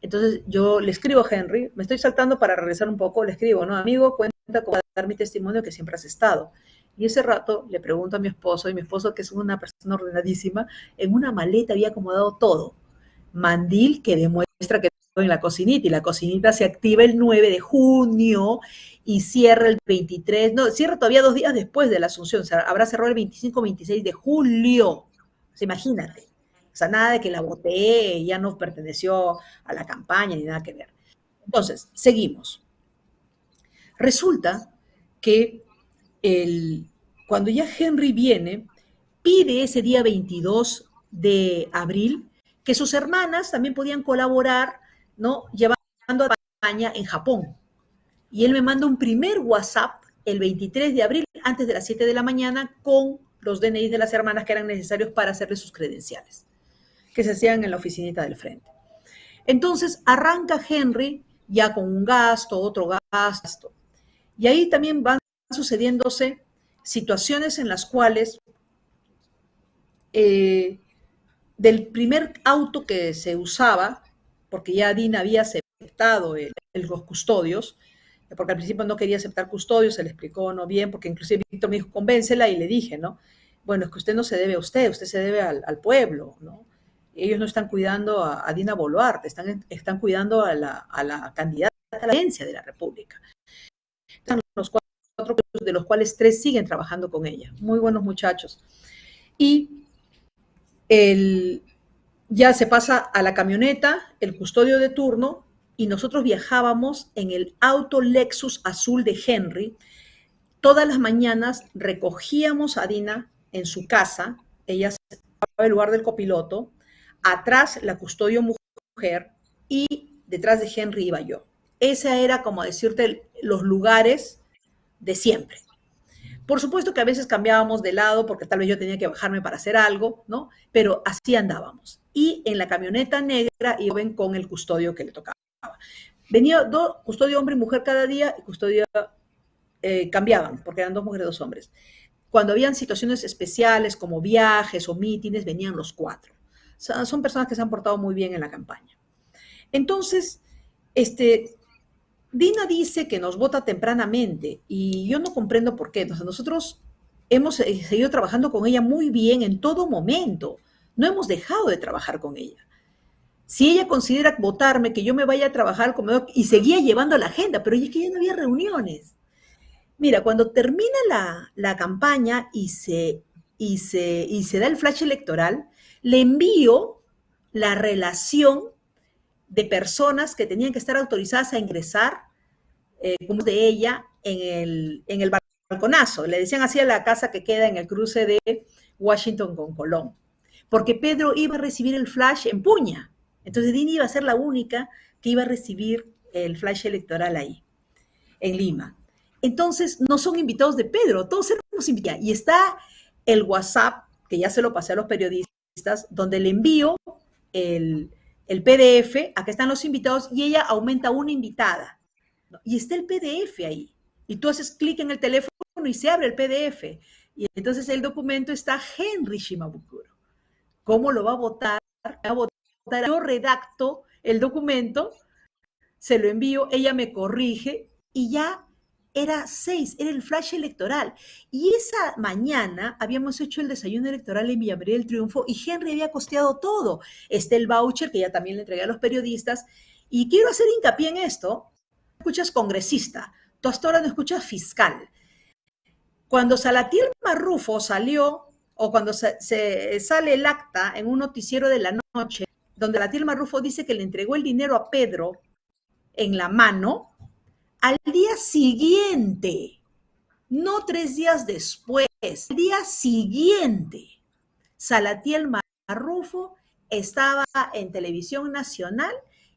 S2: Entonces yo le escribo a Henry, me estoy saltando para regresar un poco, le escribo, ¿no? Amigo, cuenta con dar mi testimonio que siempre has estado. Y ese rato le pregunto a mi esposo, y mi esposo, que es una persona ordenadísima, en una maleta había acomodado todo. Mandil que demuestra que en la cocinita, y la cocinita se activa el 9 de junio y cierra el 23, no, cierra todavía dos días después de la asunción, habrá cerrado el 25-26 de julio imagínate. O sea, nada de que la voté, ya no perteneció a la campaña ni nada que ver. Entonces, seguimos. Resulta que el, cuando ya Henry viene, pide ese día 22 de abril que sus hermanas también podían colaborar, ¿no? Llevando a España en Japón. y él me manda un primer WhatsApp el 23 de abril, antes de las 7 de la mañana, con los DNI de las hermanas que eran necesarios para hacerle sus credenciales, que se hacían en la oficinita del frente. Entonces arranca Henry ya con un gasto, otro gasto. Y ahí también van sucediéndose situaciones en las cuales eh, del primer auto que se usaba, porque ya Dina había aceptado los custodios, porque al principio no quería aceptar custodios, se le explicó no bien, porque inclusive Víctor me dijo, convéncela, y le dije, ¿no? Bueno, es que usted no se debe a usted, usted se debe al, pueblo, ¿no? Ellos no están cuidando a, Dina Boluarte, están, están cuidando a la, a la candidata a la agencia de la República. Están los cuatro, de los cuales tres siguen trabajando con ella. Muy buenos muchachos. Y el, ya se pasa a la camioneta, el custodio de turno, y nosotros viajábamos en el auto Lexus azul de Henry. Todas las mañanas recogíamos a Dina en su casa, ella se el lugar del copiloto, atrás la custodio mujer y detrás de Henry iba yo. Ese era, como decirte, los lugares de siempre. Por supuesto que a veces cambiábamos de lado porque tal vez yo tenía que bajarme para hacer algo, ¿no? Pero así andábamos. Y en la camioneta negra iban con el custodio que le tocaba. Venía dos, custodio hombre y mujer cada día y custodia eh, cambiaban porque eran dos mujeres y dos hombres. Cuando habían situaciones especiales como viajes o mítines, venían los cuatro. son personas que se han portado muy bien en la campaña. Entonces, este, Dina dice que nos vota tempranamente y yo no comprendo por qué. nosotros hemos eh, seguido trabajando con ella muy bien en todo momento. No hemos dejado de trabajar con ella. Si ella considera votarme, que yo me vaya a trabajar comedor y seguía llevando la agenda, pero es que ya no había reuniones. Mira, cuando termina la, campaña y se, y, se, y se da el flash electoral, le envío la relación de personas que tenían que estar autorizadas a ingresar eh, como de ella en el, en el balconazo. Le decían así a la casa que queda en el cruce de Washington con Colón. Porque Pedro iba a recibir el flash en Puña. Entonces Dini iba a ser la única que iba a recibir el flash electoral ahí, en Lima. Entonces no son invitados de Pedro, todos éramos invitados. Y está el WhatsApp, que ya se lo pasé a los periodistas, donde le envío el, el PDF, acá están los invitados, y ella aumenta una invitada. Y está el PDF ahí. Y tú haces clic en el teléfono y se abre el PDF. Y entonces el documento está Henry Shimabukuro. ¿Cómo lo va a votar? Va a votar. Yo redacto el documento, se lo envío, ella me corrige y ya era seis, era el flash electoral. Y esa mañana habíamos hecho el desayuno electoral en Villa del Triunfo y Henry había costeado todo. Este el voucher que ya también le entregué a los periodistas. Y quiero hacer hincapié en esto, escuchas congresista, tú hasta ahora no escuchas fiscal. Cuando Salatiel Marrufo salió, o cuando se, sale el acta en un noticiero de la noche, donde Salatiel Marrufo dice que le entregó el dinero a Pedro en la mano, al día siguiente, no tres días después, al día siguiente, Salatiel Marrufo estaba en televisión nacional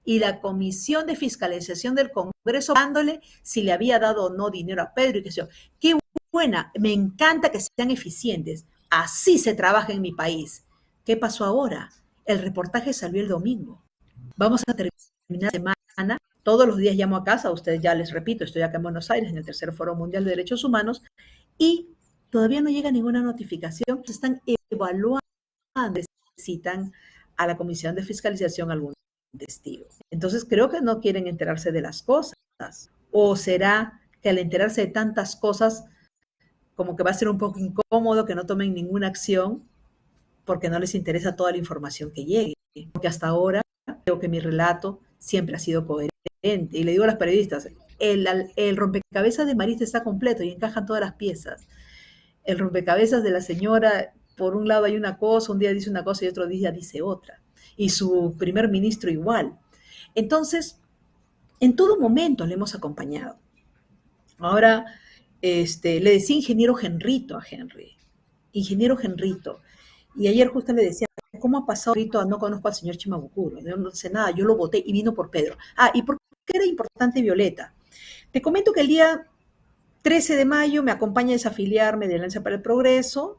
S2: y la Comisión de Fiscalización del Congreso dándole si le había dado o no dinero a Pedro y sé yo. Qué buena, me encanta que sean eficientes. Así se trabaja en mi país. ¿Qué pasó ahora? El reportaje salió el domingo. Vamos a terminar la semana. Todos los días llamo a casa, ustedes ya les repito, estoy acá en Buenos Aires, en el Tercer Foro Mundial de Derechos Humanos, y todavía no llega ninguna notificación. Están evaluando, necesitan a la Comisión de Fiscalización algún testigo. Entonces creo que no quieren enterarse de las cosas. O será que al enterarse de tantas cosas, como que va a ser un poco incómodo que no tomen ninguna acción porque no les interesa toda la información que llegue. Porque hasta ahora creo que mi relato siempre ha sido coherente. Y le digo a los periodistas, el, rompecabezas de Marista está completo y encajan todas las piezas. El rompecabezas de la señora, por un lado hay una cosa, un día dice una cosa y otro día dice otra y su primer ministro igual. Entonces, en todo momento le hemos acompañado. Ahora, este, le decía ingeniero Genrito a Henry, ingeniero Genrito. Y ayer justo le decía, ¿cómo ha pasado? No conozco al señor Chimabucuro, yo no sé nada, yo lo voté y vino por Pedro. Ah, ¿y por qué era importante Violeta? Te comento que el día 13 de mayo me acompaña a desafiliarme de Alianza para el Progreso,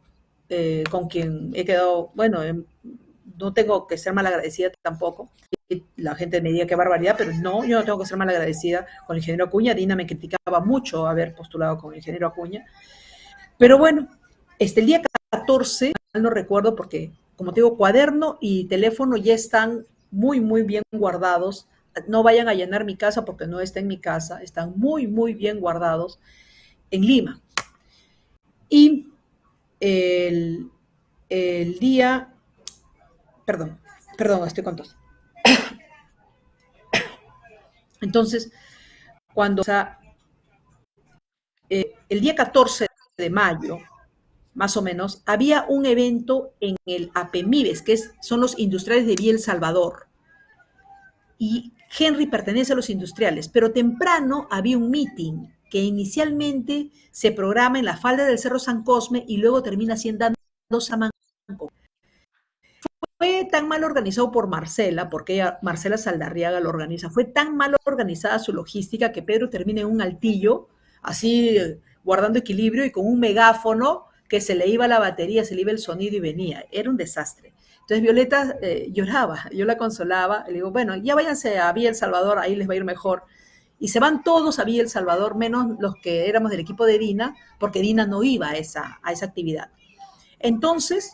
S2: eh, con quien he quedado, bueno, em, no tengo que ser mal agradecida tampoco. La gente me diría qué barbaridad, pero no, yo no tengo que ser mal agradecida con el ingeniero Acuña. Dina me criticaba mucho haber postulado con el ingeniero Acuña. Pero bueno, este, el día 14, no recuerdo porque, como te digo, cuaderno y teléfono ya están muy, muy bien guardados. No vayan a llenar mi casa porque no está en mi casa. Están muy, muy bien guardados en Lima. Y el, el día, perdón, perdón, estoy con tos. Entonces, cuando o sea, eh, el día 14 de mayo, más o menos, había un evento en el APEMIBES, que es, son los industriales de Biel Salvador. Y Henry pertenece a los industriales, pero temprano había un meeting que inicialmente se programa en la falda del Cerro San Cosme y luego termina siendo Samanco. Fue tan mal organizado por Marcela, porque Marcela Saldarriaga lo organiza, fue tan mal organizada su logística que Pedro termina en un altillo, así guardando equilibrio y con un megáfono que se le iba la batería, se le iba el sonido y venía. Era un desastre. Entonces Violeta eh, lloraba, yo la consolaba, le digo, bueno, ya váyanse a Villa El Salvador, ahí les va a ir mejor. Y se van todos a Villa El Salvador, menos los que éramos del equipo de Dina, porque Dina no iba a esa, a esa actividad. Entonces,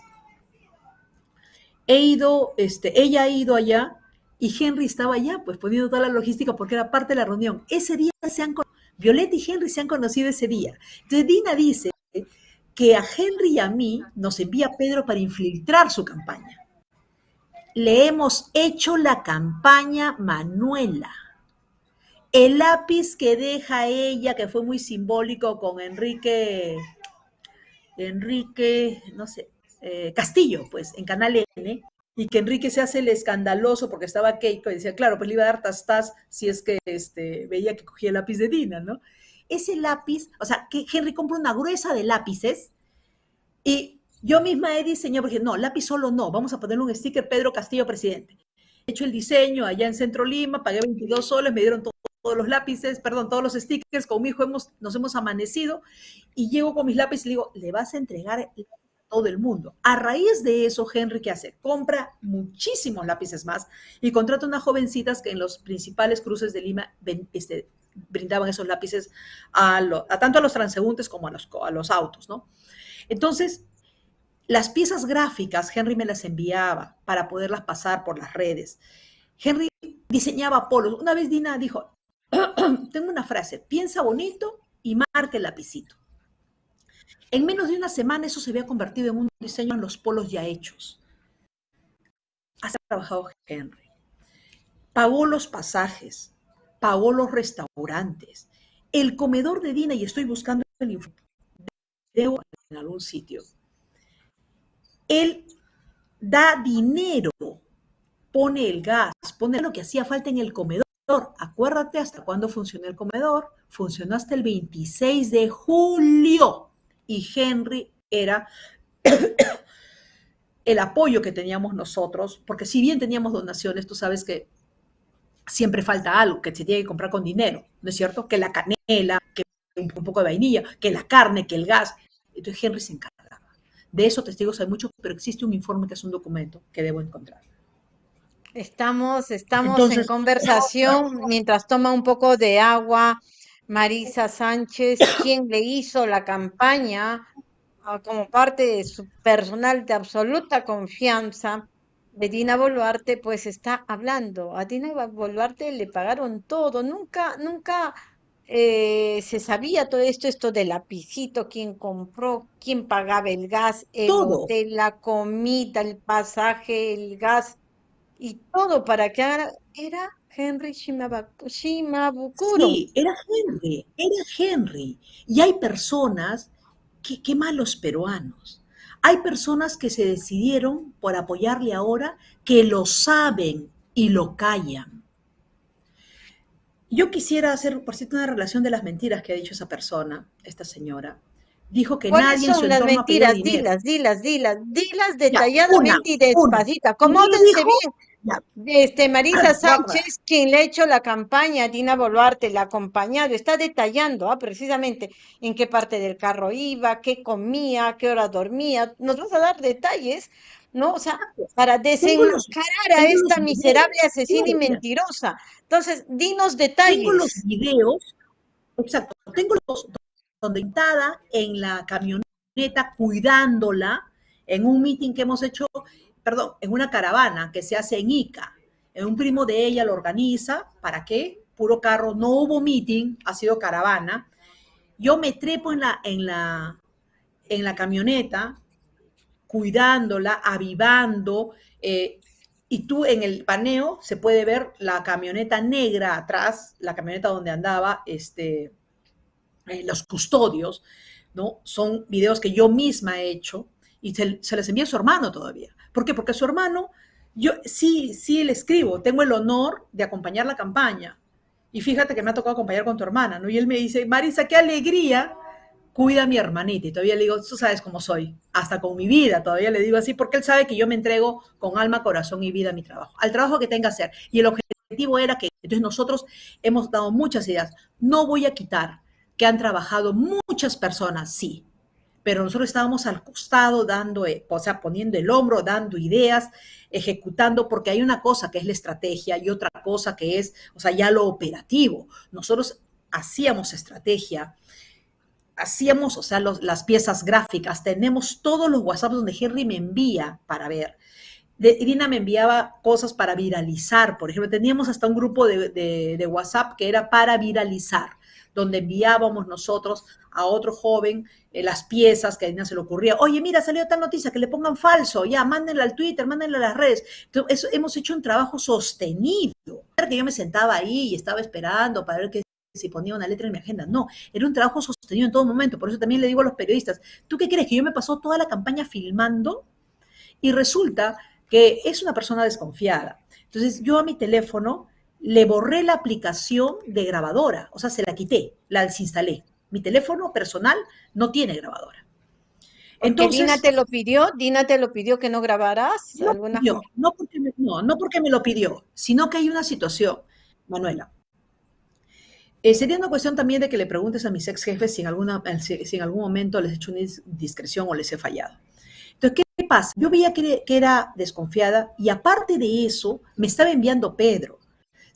S2: he ido, este, ella ha ido allá y Henry estaba allá, pues poniendo toda la logística porque era parte de la reunión. Ese día se han Violeta y Henry se han conocido ese día. Entonces Dina dice que a Henry y a mí nos envía Pedro para infiltrar su campaña. Le hemos hecho la campaña Manuela el lápiz que deja ella, que fue muy simbólico con Enrique, Enrique, no sé, eh, Castillo, pues, en Canal N, y que Enrique se hace el escandaloso porque estaba Keiko y decía, claro, pues le iba a dar tastas si es que este, veía que cogía el lápiz de Dina, ¿no? Ese lápiz, o sea, que Henry compra una gruesa de lápices y yo misma he diseñado, porque no, lápiz solo no, vamos a ponerle un sticker Pedro Castillo, presidente. He hecho el diseño allá en Centro Lima, pagué 22 soles, me dieron todo todos los lápices, perdón, todos los stickers, con mi hijo hemos, nos hemos amanecido y llego con mis lápices y le digo, le vas a entregar a todo el mundo. A raíz de eso, Henry, ¿qué hace? Compra muchísimos lápices más y contrata unas jovencitas que en los principales cruces de Lima este, brindaban esos lápices a, tanto a los transeúntes como a los, a los autos, ¿no? Entonces, las piezas gráficas, Henry me las enviaba para poderlas pasar por las redes. Henry diseñaba polos. Una vez Dina dijo, tengo una frase, piensa bonito y marca el lapicito. En menos de una semana eso se había convertido en un diseño en los polos ya hechos. Ha trabajado Henry. Pagó los pasajes, pagó los restaurantes, el comedor de Dina, y estoy buscando el informe en algún sitio. Él da dinero, pone el gas, pone lo que hacía falta en el comedor Acuérdate hasta cuándo funcionó el comedor. Funcionó hasta el 26 de julio. Y Henry era el apoyo que teníamos nosotros, porque si bien teníamos donaciones, tú sabes que siempre falta algo que se tiene que comprar con dinero, ¿no es cierto? Que la canela, que un poco de vainilla, que la carne, que el gas. Entonces Henry se encargaba. De eso testigos hay muchos, pero existe un informe que es un documento que debo encontrar.
S1: Estamos, estamos en conversación mientras toma un poco de agua Marisa Sánchez, quien le hizo la campaña ah, como parte de su personal de absoluta confianza Dina Boluarte, pues está hablando. A Dina Boluarte le pagaron todo, nunca, nunca eh, se sabía todo esto, esto del lapicito, quién compró, quién pagaba el gas, el hotel, la comida, el pasaje, el gas y todo para que era Henry Shimabukuro.
S2: Sí, era Henry, era Henry. Y hay personas, que, qué malos peruanos, hay personas que se decidieron por apoyarle ahora, que lo saben y lo callan. Yo quisiera hacer, por cierto, una relación de las mentiras que ha dicho esa persona, esta señora dijo que nadie
S1: en su las mentiras? Dilas, dilas, dilas, dilas detalladamente y despacito. Acomódense bien. Este, Marisa Sánchez, quien le ha hecho la campaña a Dina Boluarte, la ha acompañado, está detallando ah, precisamente en qué parte del carro iba, qué comía, qué hora dormía. Nos vas a dar detalles, ¿no? O sea, para desenmascarar a esta miserable asesina y mentirosa. Entonces, dinos
S2: tengo los
S1: detalles.
S2: videos, exacto, tengo los donde en la camioneta cuidándola en un meeting que hemos hecho, perdón, en una caravana que se hace en Ica. En un primo de ella lo organiza, ¿para qué? Puro carro, no hubo meeting, ha sido caravana. Yo me trepo en la, en la, en la camioneta, cuidándola, avivando, eh, y tú en el paneo se puede ver la camioneta negra atrás, la camioneta donde andaba este, eh, los custodios, ¿no? Son videos que yo misma he hecho y se, se les envía a su hermano todavía. ¿Por qué? Porque su hermano, yo sí, sí le escribo, tengo el honor de acompañar la campaña. Y fíjate que me ha tocado acompañar con tu hermana, ¿no? Y él me dice, Marisa, qué alegría cuida a mi hermanita. Y todavía le digo, tú sabes cómo soy, hasta con mi vida, todavía le digo así, porque él sabe que yo me entrego con alma, corazón y vida a mi trabajo, al trabajo que tenga que hacer. Y el objetivo era que, entonces nosotros hemos dado muchas ideas. No voy a quitar que han trabajado muchas personas, sí, pero nosotros estábamos al costado dando, eh, o sea, poniendo el hombro, dando ideas, ejecutando, porque hay una cosa que es la estrategia y otra cosa que es, o sea, ya lo operativo. Nosotros hacíamos estrategia, hacíamos, o sea, las piezas gráficas, tenemos todos los WhatsApp donde Henry me envía para ver. Irina me enviaba cosas para viralizar, por ejemplo, teníamos hasta un grupo de WhatsApp que era para viralizar, donde enviábamos nosotros a otro joven eh, las piezas que a Irina se le ocurría. Oye, mira, salió tal noticia, que le pongan falso, ya, mándenla al Twitter, mándenla a las redes. Eso, hemos hecho un trabajo sostenido. Que yo me sentaba ahí y estaba esperando para ver qué si ponía una letra en mi agenda. No, era un trabajo sostenido en todo momento. Por eso también le digo a los periodistas, ¿tú qué crees? Que yo me pasó toda la campaña filmando y resulta que es una persona desconfiada. Entonces yo a mi teléfono le borré la aplicación de grabadora, o sea, se la quité, la desinstalé. Mi teléfono personal no tiene grabadora.
S1: Porque
S2: Entonces,
S1: Dina te lo pidió, Dina te lo pidió que no grabaras
S2: no,
S1: alguna
S2: pidió, no, porque me, no, no porque me lo pidió, sino que hay una situación, Manuela. Eh, sería una cuestión también de que le preguntes a mis ex jefes si en, alguna, si, si en algún momento les he hecho una discreción o les he fallado. Entonces, ¿qué pasa? Yo veía que, que era desconfiada y aparte de eso, me estaba enviando Pedro.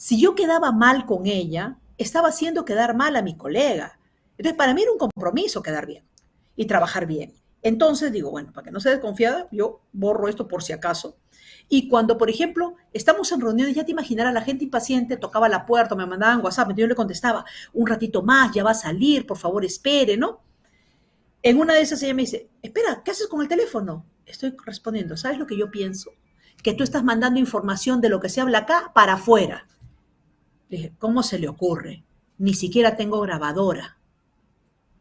S2: Si yo quedaba mal con ella, estaba haciendo quedar mal a mi colega. Entonces, para mí era un compromiso quedar bien y trabajar bien. Entonces digo, bueno, para que no sea desconfiada, yo borro esto por si acaso. Y cuando, por ejemplo, estamos en reuniones, ya te imaginarás, la gente impaciente tocaba la puerta, me mandaban WhatsApp, yo le contestaba, un ratito más, ya va a salir, por favor, espere, ¿no? En una de esas ella me dice, espera, ¿qué haces con el teléfono? Estoy respondiendo, ¿sabes lo que yo pienso? Que tú estás mandando información de lo que se habla acá para afuera. Le dije, ¿cómo se le ocurre? Ni siquiera tengo grabadora.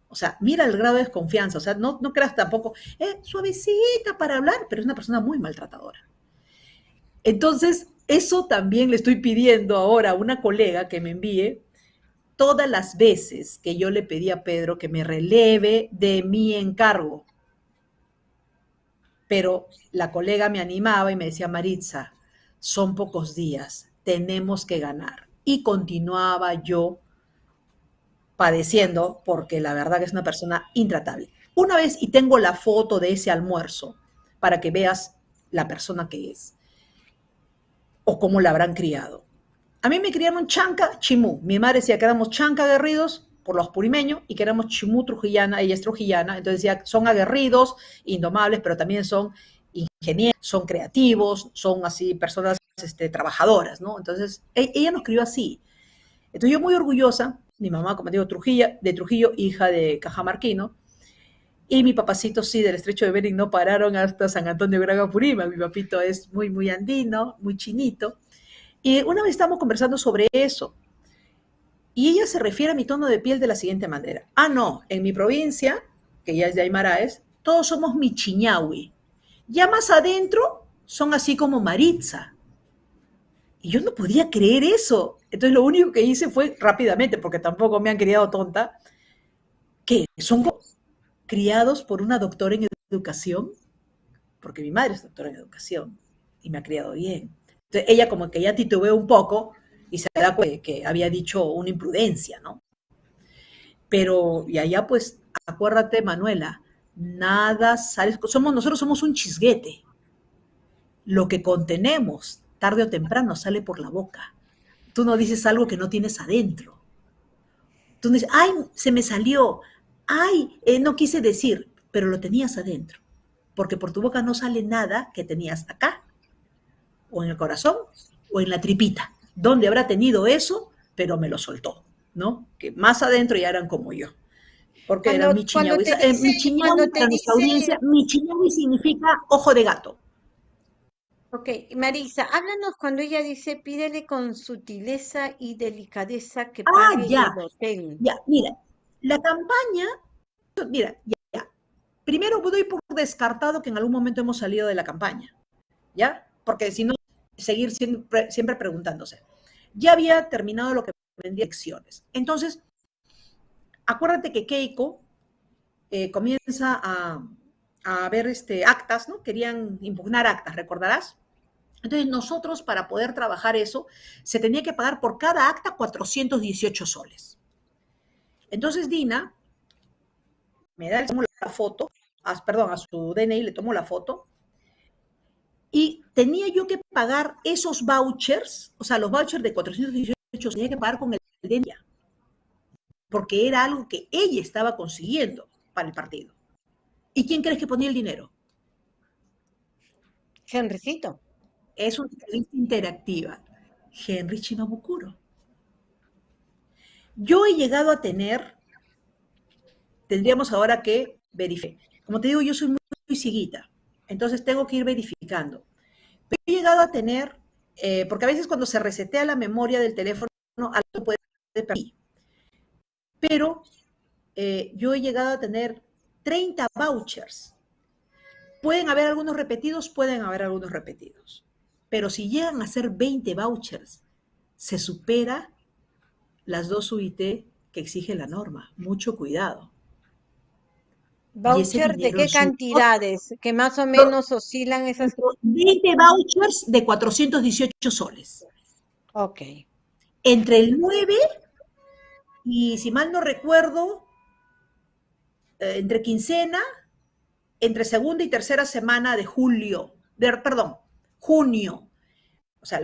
S2: O sea, mira el grado de desconfianza. O sea, no, no creas tampoco, eh, suavecita para hablar, pero es una persona muy maltratadora. Entonces, eso también le estoy pidiendo ahora a una colega que me envíe todas las veces que yo le pedí a Pedro que me releve de mi encargo. Pero la colega me animaba y me decía, Maritza, son pocos días, tenemos que ganar. Y continuaba yo padeciendo porque la verdad que es una persona intratable. Una vez, y tengo la foto de ese almuerzo para que veas la persona que es o cómo la habrán criado. A mí me criaron chanca, chimú. Mi madre decía que éramos chanca aguerridos por los purimeños y que éramos chimú trujillana, ella es trujillana, entonces decía, son aguerridos, indomables, pero también son ingenieros, son creativos, son así personas este, trabajadoras, ¿no? Entonces, e ella nos crió así. Entonces yo muy orgullosa, mi mamá, como digo, Trujillo, de Trujillo, hija de Cajamarquino, y mi papacito sí, del estrecho de Bering no pararon hasta San Antonio Braga Purima. Mi papito es muy, muy andino, muy chinito. Y una vez estamos conversando sobre eso. Y ella se refiere a mi tono de piel de la siguiente manera. Ah, no, en mi provincia, que ya es de Aymaraes, todos somos michiñahui. Ya más adentro son así como Maritza. Y yo no podía creer eso. Entonces lo único que hice fue rápidamente, porque tampoco me han criado tonta, que son criados por una doctora en educación, porque mi madre es doctora en educación y me ha criado bien. Entonces, ella como que ya titubeó un poco y se da cuenta que había dicho una imprudencia, ¿no? Pero, y allá pues, acuérdate, Manuela, nada sale, somos, nosotros somos un chisguete. Lo que contenemos, tarde o temprano, sale por la boca. Tú no dices algo que no tienes adentro. Tú dices, ay, se me salió, ay, eh, no quise decir, pero lo tenías adentro. Porque por tu boca no sale nada que tenías acá, o en el corazón, o en la tripita. ¿Dónde habrá tenido eso? Pero me lo soltó, ¿no? Que más adentro ya eran como yo. Porque
S1: Cuando-
S2: era mi chiñahui. Eh, mi chiñahui, para nuestra
S1: dice-
S2: audiencia, mi chiñahui significa ojo de gato.
S1: Ok, Marisa, háblanos cuando ella dice pídele con sutileza y delicadeza que
S2: Ah,
S1: pague
S2: ya.
S1: el hotel.
S2: Ya, mira, la campaña, mira, ya, ya. Primero doy por descartado que en algún momento hemos salido de la campaña, ¿ya? Porque si no, seguir siempre, siempre preguntándose. Ya había terminado lo que vendía elecciones. Entonces, acuérdate que Keiko eh, comienza a, a ver este, actas, ¿no? Querían impugnar actas, ¿recordarás? Entonces, nosotros, para poder trabajar eso, se tenía que pagar por cada acta 418 soles. Entonces Dina me da, la foto, perdón, a su DNI le tomo la foto, y tenía yo que pagar esos vouchers, o sea, los vouchers de 418 tenía que pagar con el ella, porque era algo que ella estaba consiguiendo para el partido. ¿Y quién crees que ponía el dinero?
S1: Henrycito.
S2: Es una entrevista interactiva. Henry Chimabukuro. Yo he llegado a tener, tendríamos ahora que verificar. Como te digo, yo soy muy, muy entonces tengo que ir verificando. Pero he llegado a tener, eh, porque a veces cuando se resetea la memoria del teléfono, algo puede perder. Pero eh, yo he llegado a tener 30 vouchers. Pueden haber algunos repetidos, pueden haber algunos repetidos. Pero si llegan a ser 20 vouchers, se supera las dos UIT que exige la norma. Mucho cuidado.
S1: ¿Voucher de qué cantidades? Que más o menos oscilan esas.
S2: 20 vouchers de 418 soles.
S1: Ok.
S2: Entre el 9 y, si mal no recuerdo, eh, entre quincena, entre segunda y tercera semana de julio, de- perdón, junio. O sea,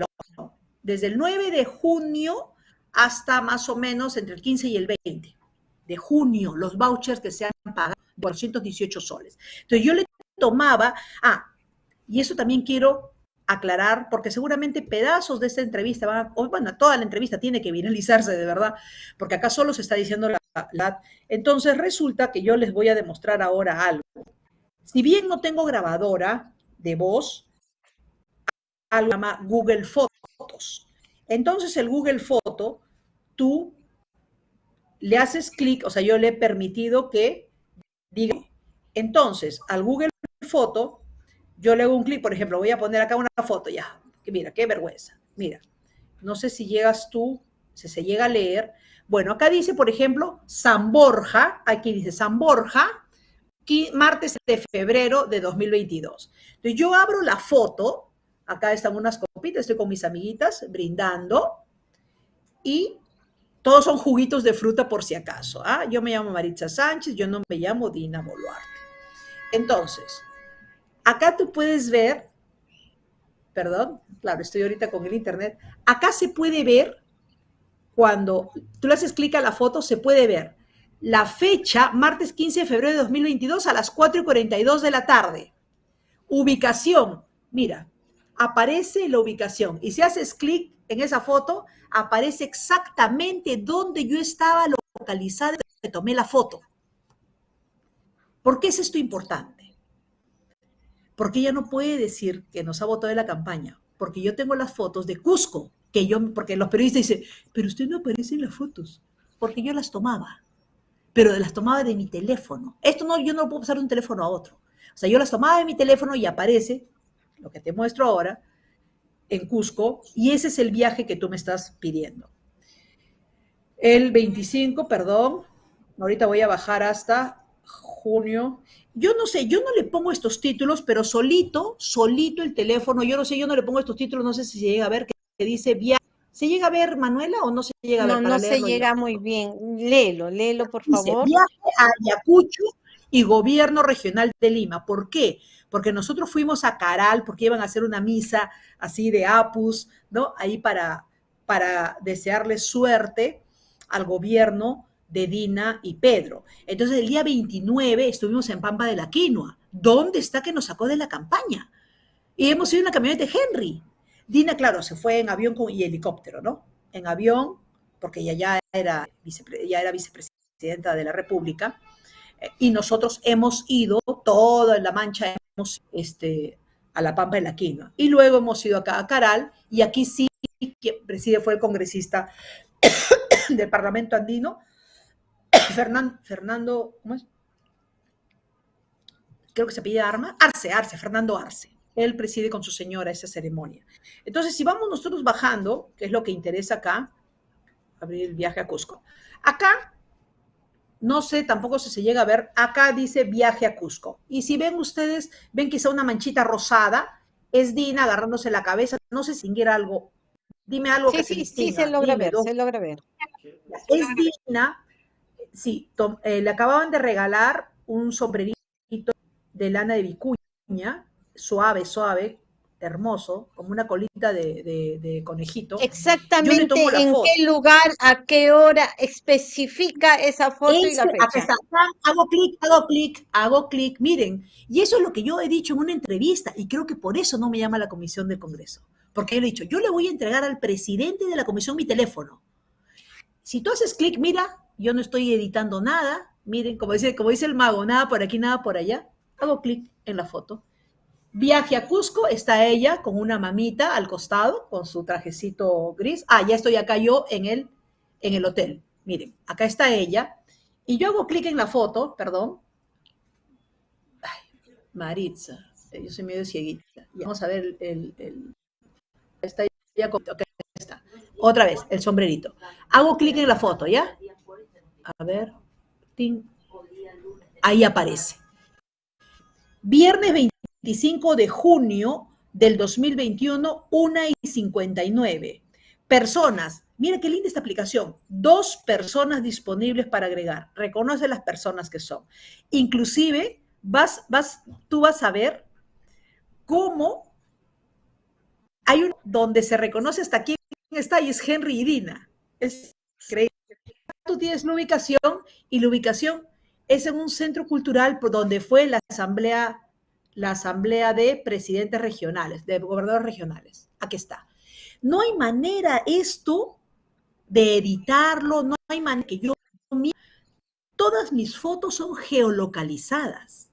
S2: desde el 9 de junio hasta más o menos entre el 15 y el 20 de junio, los vouchers que se han pagado, 418 soles. Entonces yo le tomaba, ah, y eso también quiero aclarar, porque seguramente pedazos de esta entrevista van o bueno, toda la entrevista tiene que viralizarse de verdad, porque acá solo se está diciendo la, Entonces resulta que yo les voy a demostrar ahora algo. Si bien no tengo grabadora de voz, algo se llama Google Fotos. Entonces el Google Foto, tú le haces clic, o sea, yo le he permitido que diga. Entonces, al Google Foto, yo le hago un clic, por ejemplo, voy a poner acá una foto ya. Mira, qué vergüenza. Mira, no sé si llegas tú, si se llega a leer. Bueno, acá dice, por ejemplo, San Borja, aquí dice San Borja, martes de febrero de 2022. Entonces yo abro la foto, acá están unas copitas, estoy con mis amiguitas brindando y todos son juguitos de fruta por si acaso. ¿ah? Yo me llamo Maritza Sánchez, yo no me llamo Dina Boluarte. Entonces, acá tú puedes ver, perdón, claro, estoy ahorita con el internet, acá se puede ver cuando tú le haces clic a la foto, se puede ver la fecha, martes 15 de febrero de 2022 a las 4 y 42 de la tarde. Ubicación, mira, aparece la ubicación y si haces clic en esa foto, aparece exactamente donde yo estaba localizada que tomé la foto. ¿Por qué es esto importante? Porque ella no puede decir que nos ha votado de la campaña, porque yo tengo las fotos de Cusco, que yo, porque los periodistas dicen, pero usted no aparece en las fotos, porque yo las tomaba, pero las tomaba de mi teléfono. Esto no, yo no lo puedo pasar de un teléfono a otro. O sea, yo las tomaba de mi teléfono y aparece, lo que te muestro ahora, en Cusco, y ese es el viaje que tú me estás pidiendo. El 25, perdón, ahorita voy a bajar hasta junio. Yo no sé, yo no le pongo estos títulos, pero solito, solito el teléfono, yo no sé, yo no le pongo estos títulos, no sé si se llega a ver, que dice viaje. ¿Se llega a ver, Manuela, o no se llega a ver?
S1: No, no se llega muy bien. Léelo, léelo, por dice, favor.
S2: Viaje a Ayacucho y Gobierno Regional de Lima. ¿Por qué? Porque nosotros fuimos a Caral, porque iban a hacer una misa así de Apus, ¿no? Ahí para, para desearle suerte al gobierno de Dina y Pedro. Entonces el día 29 estuvimos en Pampa de la Quinoa. ¿Dónde está que nos sacó de la campaña? Y hemos ido en la camioneta de Henry. Dina, claro, se fue en avión y helicóptero, ¿no? En avión, porque ella ya era, vicepresidenta de la República. Eh, y nosotros hemos ido, toda la mancha, hemos este, a la Pampa de la Quinoa. Y luego hemos ido acá a Caral, y aquí sí, quien preside fue el congresista del Parlamento andino, Fernando, Fernando, ¿cómo es? Creo que se pide Arma, Arce, Arce, Fernando Arce. Él preside con su señora esa ceremonia. Entonces, si vamos nosotros bajando, que es lo que interesa acá, abrir el viaje a Cusco. Acá, no sé, tampoco si se llega a ver, acá dice viaje a Cusco. Y si ven ustedes, ven quizá una manchita rosada, es Dina agarrándose la cabeza, no sé si algo. Dime algo que
S1: sí,
S2: se
S1: Sí, se logra ver, se logra ver.
S2: Es Dina sí, eh, le acababan de regalar un sombrerito de lana de vicuña, suave, suave, hermoso, como una colita de, conejito.
S1: Exactamente en qué lugar, a qué hora, especifica esa foto y la fecha.
S2: hago clic, hago clic, hago clic, miren, y eso es lo que yo he dicho en una entrevista, y creo que por eso no me llama la comisión del Congreso, porque yo le he dicho, yo le voy a entregar al presidente de la comisión mi teléfono. Si tú haces clic, mira, yo no estoy editando nada, miren, como dice, como dice el mago, nada por aquí, nada por allá, hago clic en la foto. Viaje a Cusco, está ella con una mamita al costado, con su trajecito gris. Ah, ya estoy acá yo en el, en el hotel. Miren, acá está ella. Y yo hago clic en la foto, perdón. Ay, Maritza, yo soy medio cieguita. vamos a ver el, el, está ya, está. Otra vez, el sombrerito. Hago clic en la foto, ¿ya? A ver. Ahí aparece. Viernes 25 de junio del 2021, 1 y 59. Personas. Mira qué linda esta aplicación. Dos personas disponibles para agregar. Reconoce las personas que son. Inclusive, vas, vas, tú vas a ver cómo hay un donde se reconoce hasta quién está y es Henry y Dina. Es increíble tú tienes la ubicación y la ubicación es en un centro cultural por donde fue la asamblea, la asamblea de presidentes regionales, de gobernadores regionales. Aquí está. No hay manera esto de editarlo, no hay manera que yo... Todas mis fotos son geolocalizadas.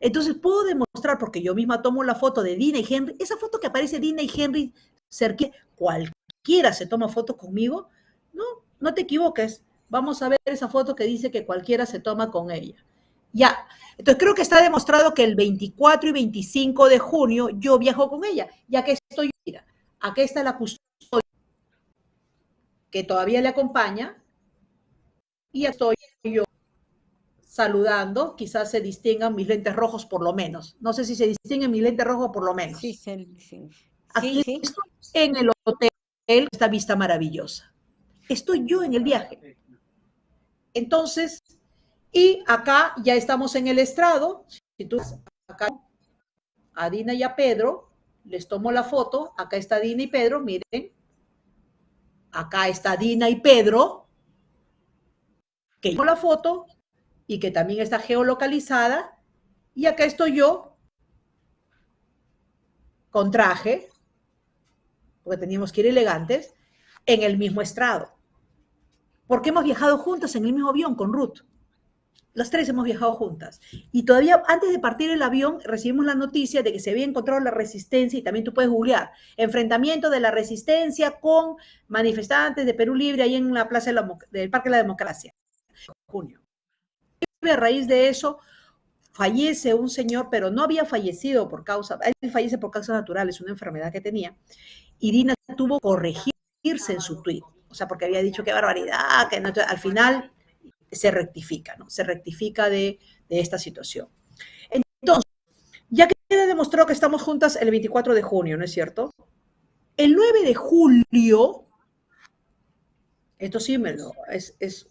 S2: Entonces puedo demostrar, porque yo misma tomo la foto de Dina y Henry, esa foto que aparece Dina y Henry cualquiera se toma fotos conmigo, no, no te equivoques, vamos a ver esa foto que dice que cualquiera se toma con ella. Ya, entonces creo que está demostrado que el 24 y 25 de junio yo viajo con ella, ya que estoy, mira, aquí está la custodia que todavía le acompaña y estoy yo saludando, quizás se distingan mis lentes rojos por lo menos. No sé si se distinguen mis lentes rojos por lo menos.
S1: Sí, sí,
S2: Aquí estoy en el hotel, esta vista maravillosa. Estoy yo en el viaje. Entonces, y acá ya estamos en el estrado. Si tú acá a Dina y a Pedro, les tomo la foto. Acá está Dina y Pedro, miren. Acá está Dina y Pedro, que tomo la foto y que también está geolocalizada. Y acá estoy yo con traje, porque teníamos que ir elegantes, en el mismo estrado porque hemos viajado juntas en el mismo avión con Ruth. Las tres hemos viajado juntas. Y todavía antes de partir el avión recibimos la noticia de que se había encontrado la resistencia, y también tú puedes googlear, enfrentamiento de la resistencia con manifestantes de Perú Libre ahí en la plaza del Parque de la Democracia. Junio. Y a raíz de eso fallece un señor, pero no había fallecido por causa, él fallece por causas naturales, una enfermedad que tenía. Y Dina tuvo que corregirse en su tweet o sea, porque había dicho qué barbaridad, que no, al final se rectifica, ¿no? Se rectifica de, de esta situación. Entonces, ya que queda demostrado que estamos juntas el 24 de junio, ¿no es cierto? El 9 de julio, esto sí me lo, es, es,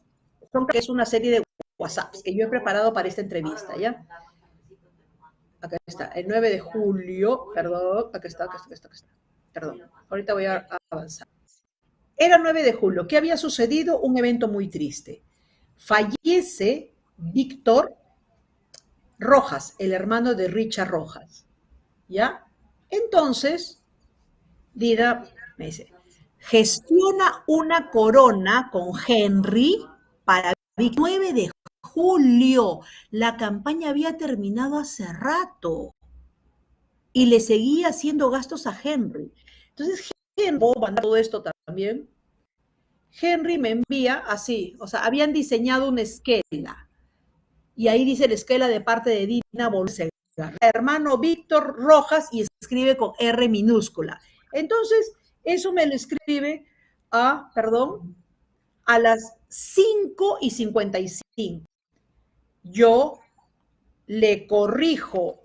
S2: es una serie de WhatsApps que yo he preparado para esta entrevista, ¿ya? Acá está, el 9 de julio, perdón, acá está, acá está, acá está, acá está. Perdón, ahorita voy a avanzar. Era 9 de julio. ¿Qué había sucedido? Un evento muy triste. Fallece Víctor Rojas, el hermano de Richard Rojas. ¿Ya? Entonces, Dida me dice, gestiona una corona con Henry para el 9 de julio. La campaña había terminado hace rato y le seguía haciendo gastos a Henry. Entonces, Henry, todo esto también, Henry me envía así, o sea, habían diseñado una esquela y ahí dice la esquela de parte de Dina Bolsega, hermano Víctor Rojas y escribe con R minúscula. Entonces, eso me lo escribe a, perdón, a las 5 y 55. Yo le corrijo,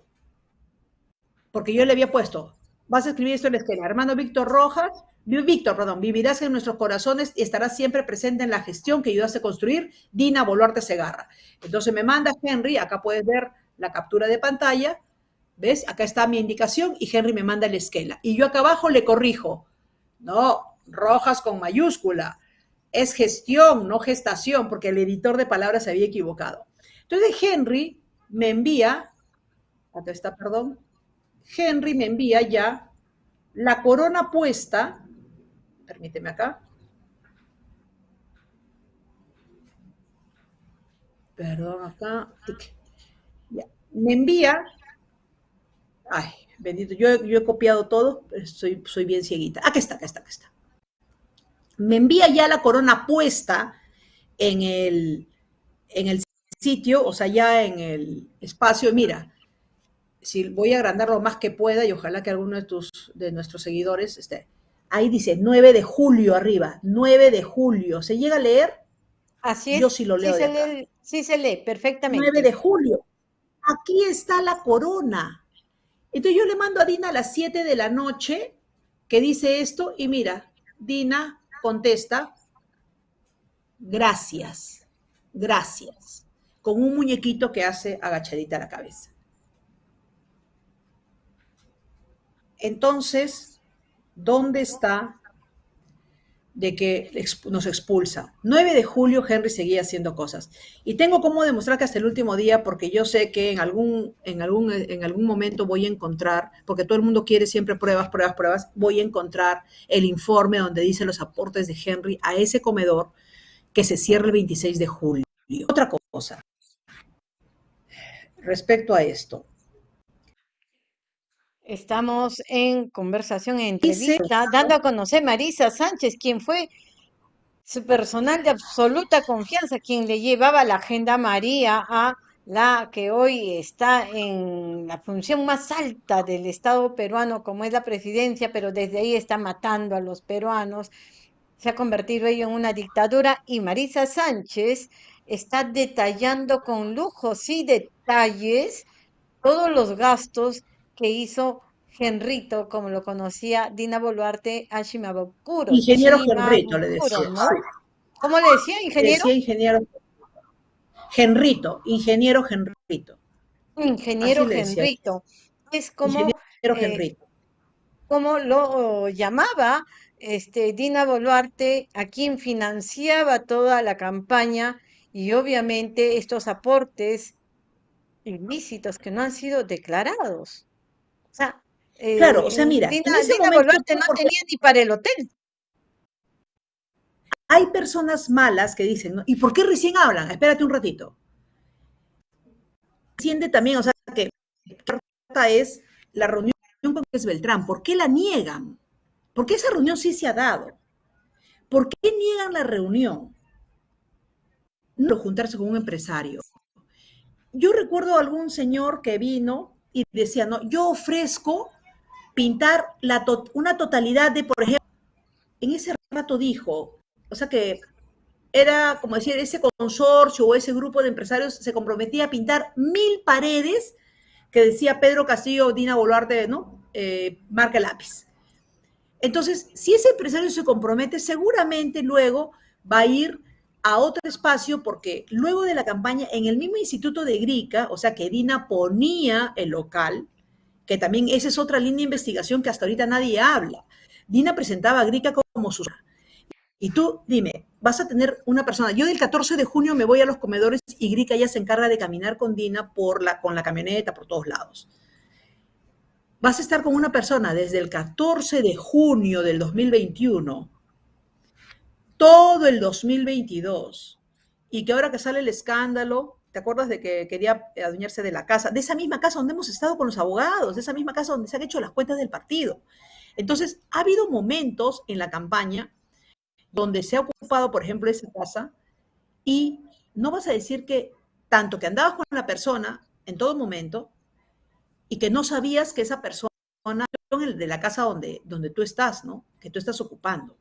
S2: porque yo le había puesto, vas a escribir esto en la esquela, hermano Víctor Rojas, Víctor, perdón, vivirás en nuestros corazones y estarás siempre presente en la gestión que ayudaste a construir, Dina Boluarte Segarra. Entonces me manda Henry, acá puedes ver la captura de pantalla, ¿ves? Acá está mi indicación y Henry me manda la esquela. Y yo acá abajo le corrijo, no, rojas con mayúscula, es gestión, no gestación, porque el editor de palabras se había equivocado. Entonces Henry me envía, acá está, perdón, Henry me envía ya la corona puesta permíteme acá. Perdón, acá. Me envía. Ay, bendito, yo, yo he copiado todo, soy, soy bien cieguita. Aquí está, acá está, acá está. Me envía ya la corona puesta en el, en el sitio, o sea, ya en el espacio. Mira, si voy a agrandar lo más que pueda y ojalá que alguno de, tus, de nuestros seguidores esté Ahí dice 9 de julio arriba, 9 de julio. ¿Se llega a leer?
S1: Así es.
S2: Yo sí lo leo.
S1: Sí, se, lee, sí se lee perfectamente.
S2: 9 de julio. Aquí está la corona. Entonces yo le mando a Dina a las 7 de la noche que dice esto y mira, Dina contesta, gracias, gracias, con un muñequito que hace agachadita la cabeza. Entonces, ¿Dónde está de que nos expulsa? 9 de julio Henry seguía haciendo cosas. Y tengo cómo demostrar que hasta el último día, porque yo sé que en algún, en algún, en algún momento voy a encontrar, porque todo el mundo quiere siempre pruebas, pruebas, pruebas, voy a encontrar el informe donde dice los aportes de Henry a ese comedor que se cierra el 26 de julio. Otra cosa, respecto a esto,
S1: Estamos en conversación, en entrevista, dando a conocer Marisa Sánchez, quien fue su personal de absoluta confianza, quien le llevaba la agenda María a la que hoy está en la función más alta del Estado peruano, como es la presidencia, pero desde ahí está matando a los peruanos. Se ha convertido ello en una dictadura y Marisa Sánchez está detallando con lujos y detalles todos los gastos que hizo Henrito, como lo conocía Dina Boluarte Ashimabukuro.
S2: Ingeniero Henrito le decía.
S1: ¿Cómo le decía, ingeniero?
S2: decía ingeniero Henrito, ingeniero Henrito.
S1: Ingeniero Henrito. Es como, ingeniero eh, como lo llamaba este, Dina Boluarte, a quien financiaba toda la campaña y obviamente estos aportes ilícitos que no han sido declarados. O sea,
S2: claro, o sea, mira,
S1: Dina, Boluarte no tenía ni para el hotel.
S2: Hay personas malas que dicen, ¿y por qué recién hablan? Espérate un ratito. Siente también, o sea, que es la reunión con es Beltrán. ¿Por qué la niegan? ¿Por qué esa reunión sí se ha dado? ¿Por qué niegan la reunión? No juntarse con un empresario. Yo recuerdo a algún señor que vino y decía, no, yo ofrezco pintar una totalidad de, por ejemplo, en ese rato dijo, o sea que era, como decir, ese consorcio o ese grupo de empresarios se comprometía a pintar mil paredes que decía Pedro Castillo, Dina Boluarte, ¿no? Eh, marca lápiz. Entonces, si ese empresario se compromete, seguramente luego va a ir a otro espacio porque luego de la campaña, en el mismo instituto de Grica, o sea que Dina ponía el local, que también esa es otra línea de investigación que hasta ahorita nadie habla. Dina presentaba a Grica como su... Y tú, dime, vas a tener una persona. Yo del 14 de junio me voy a los comedores y Grica ya se encarga de caminar con Dina por la, con la camioneta por todos lados. Vas a estar con una persona desde el 14 de junio del 2021, todo el 2022, y que ahora que sale el escándalo, ¿te acuerdas de que quería adueñarse de la casa? De esa misma casa donde hemos estado con los abogados, de esa misma casa donde se han hecho las cuentas del partido. Entonces, ha habido momentos en la campaña donde se ha ocupado, por ejemplo, esa casa, y no vas a decir que tanto que andabas con la persona en todo momento y que no sabías que esa persona de la casa donde, donde tú estás, ¿no? Que tú estás ocupando.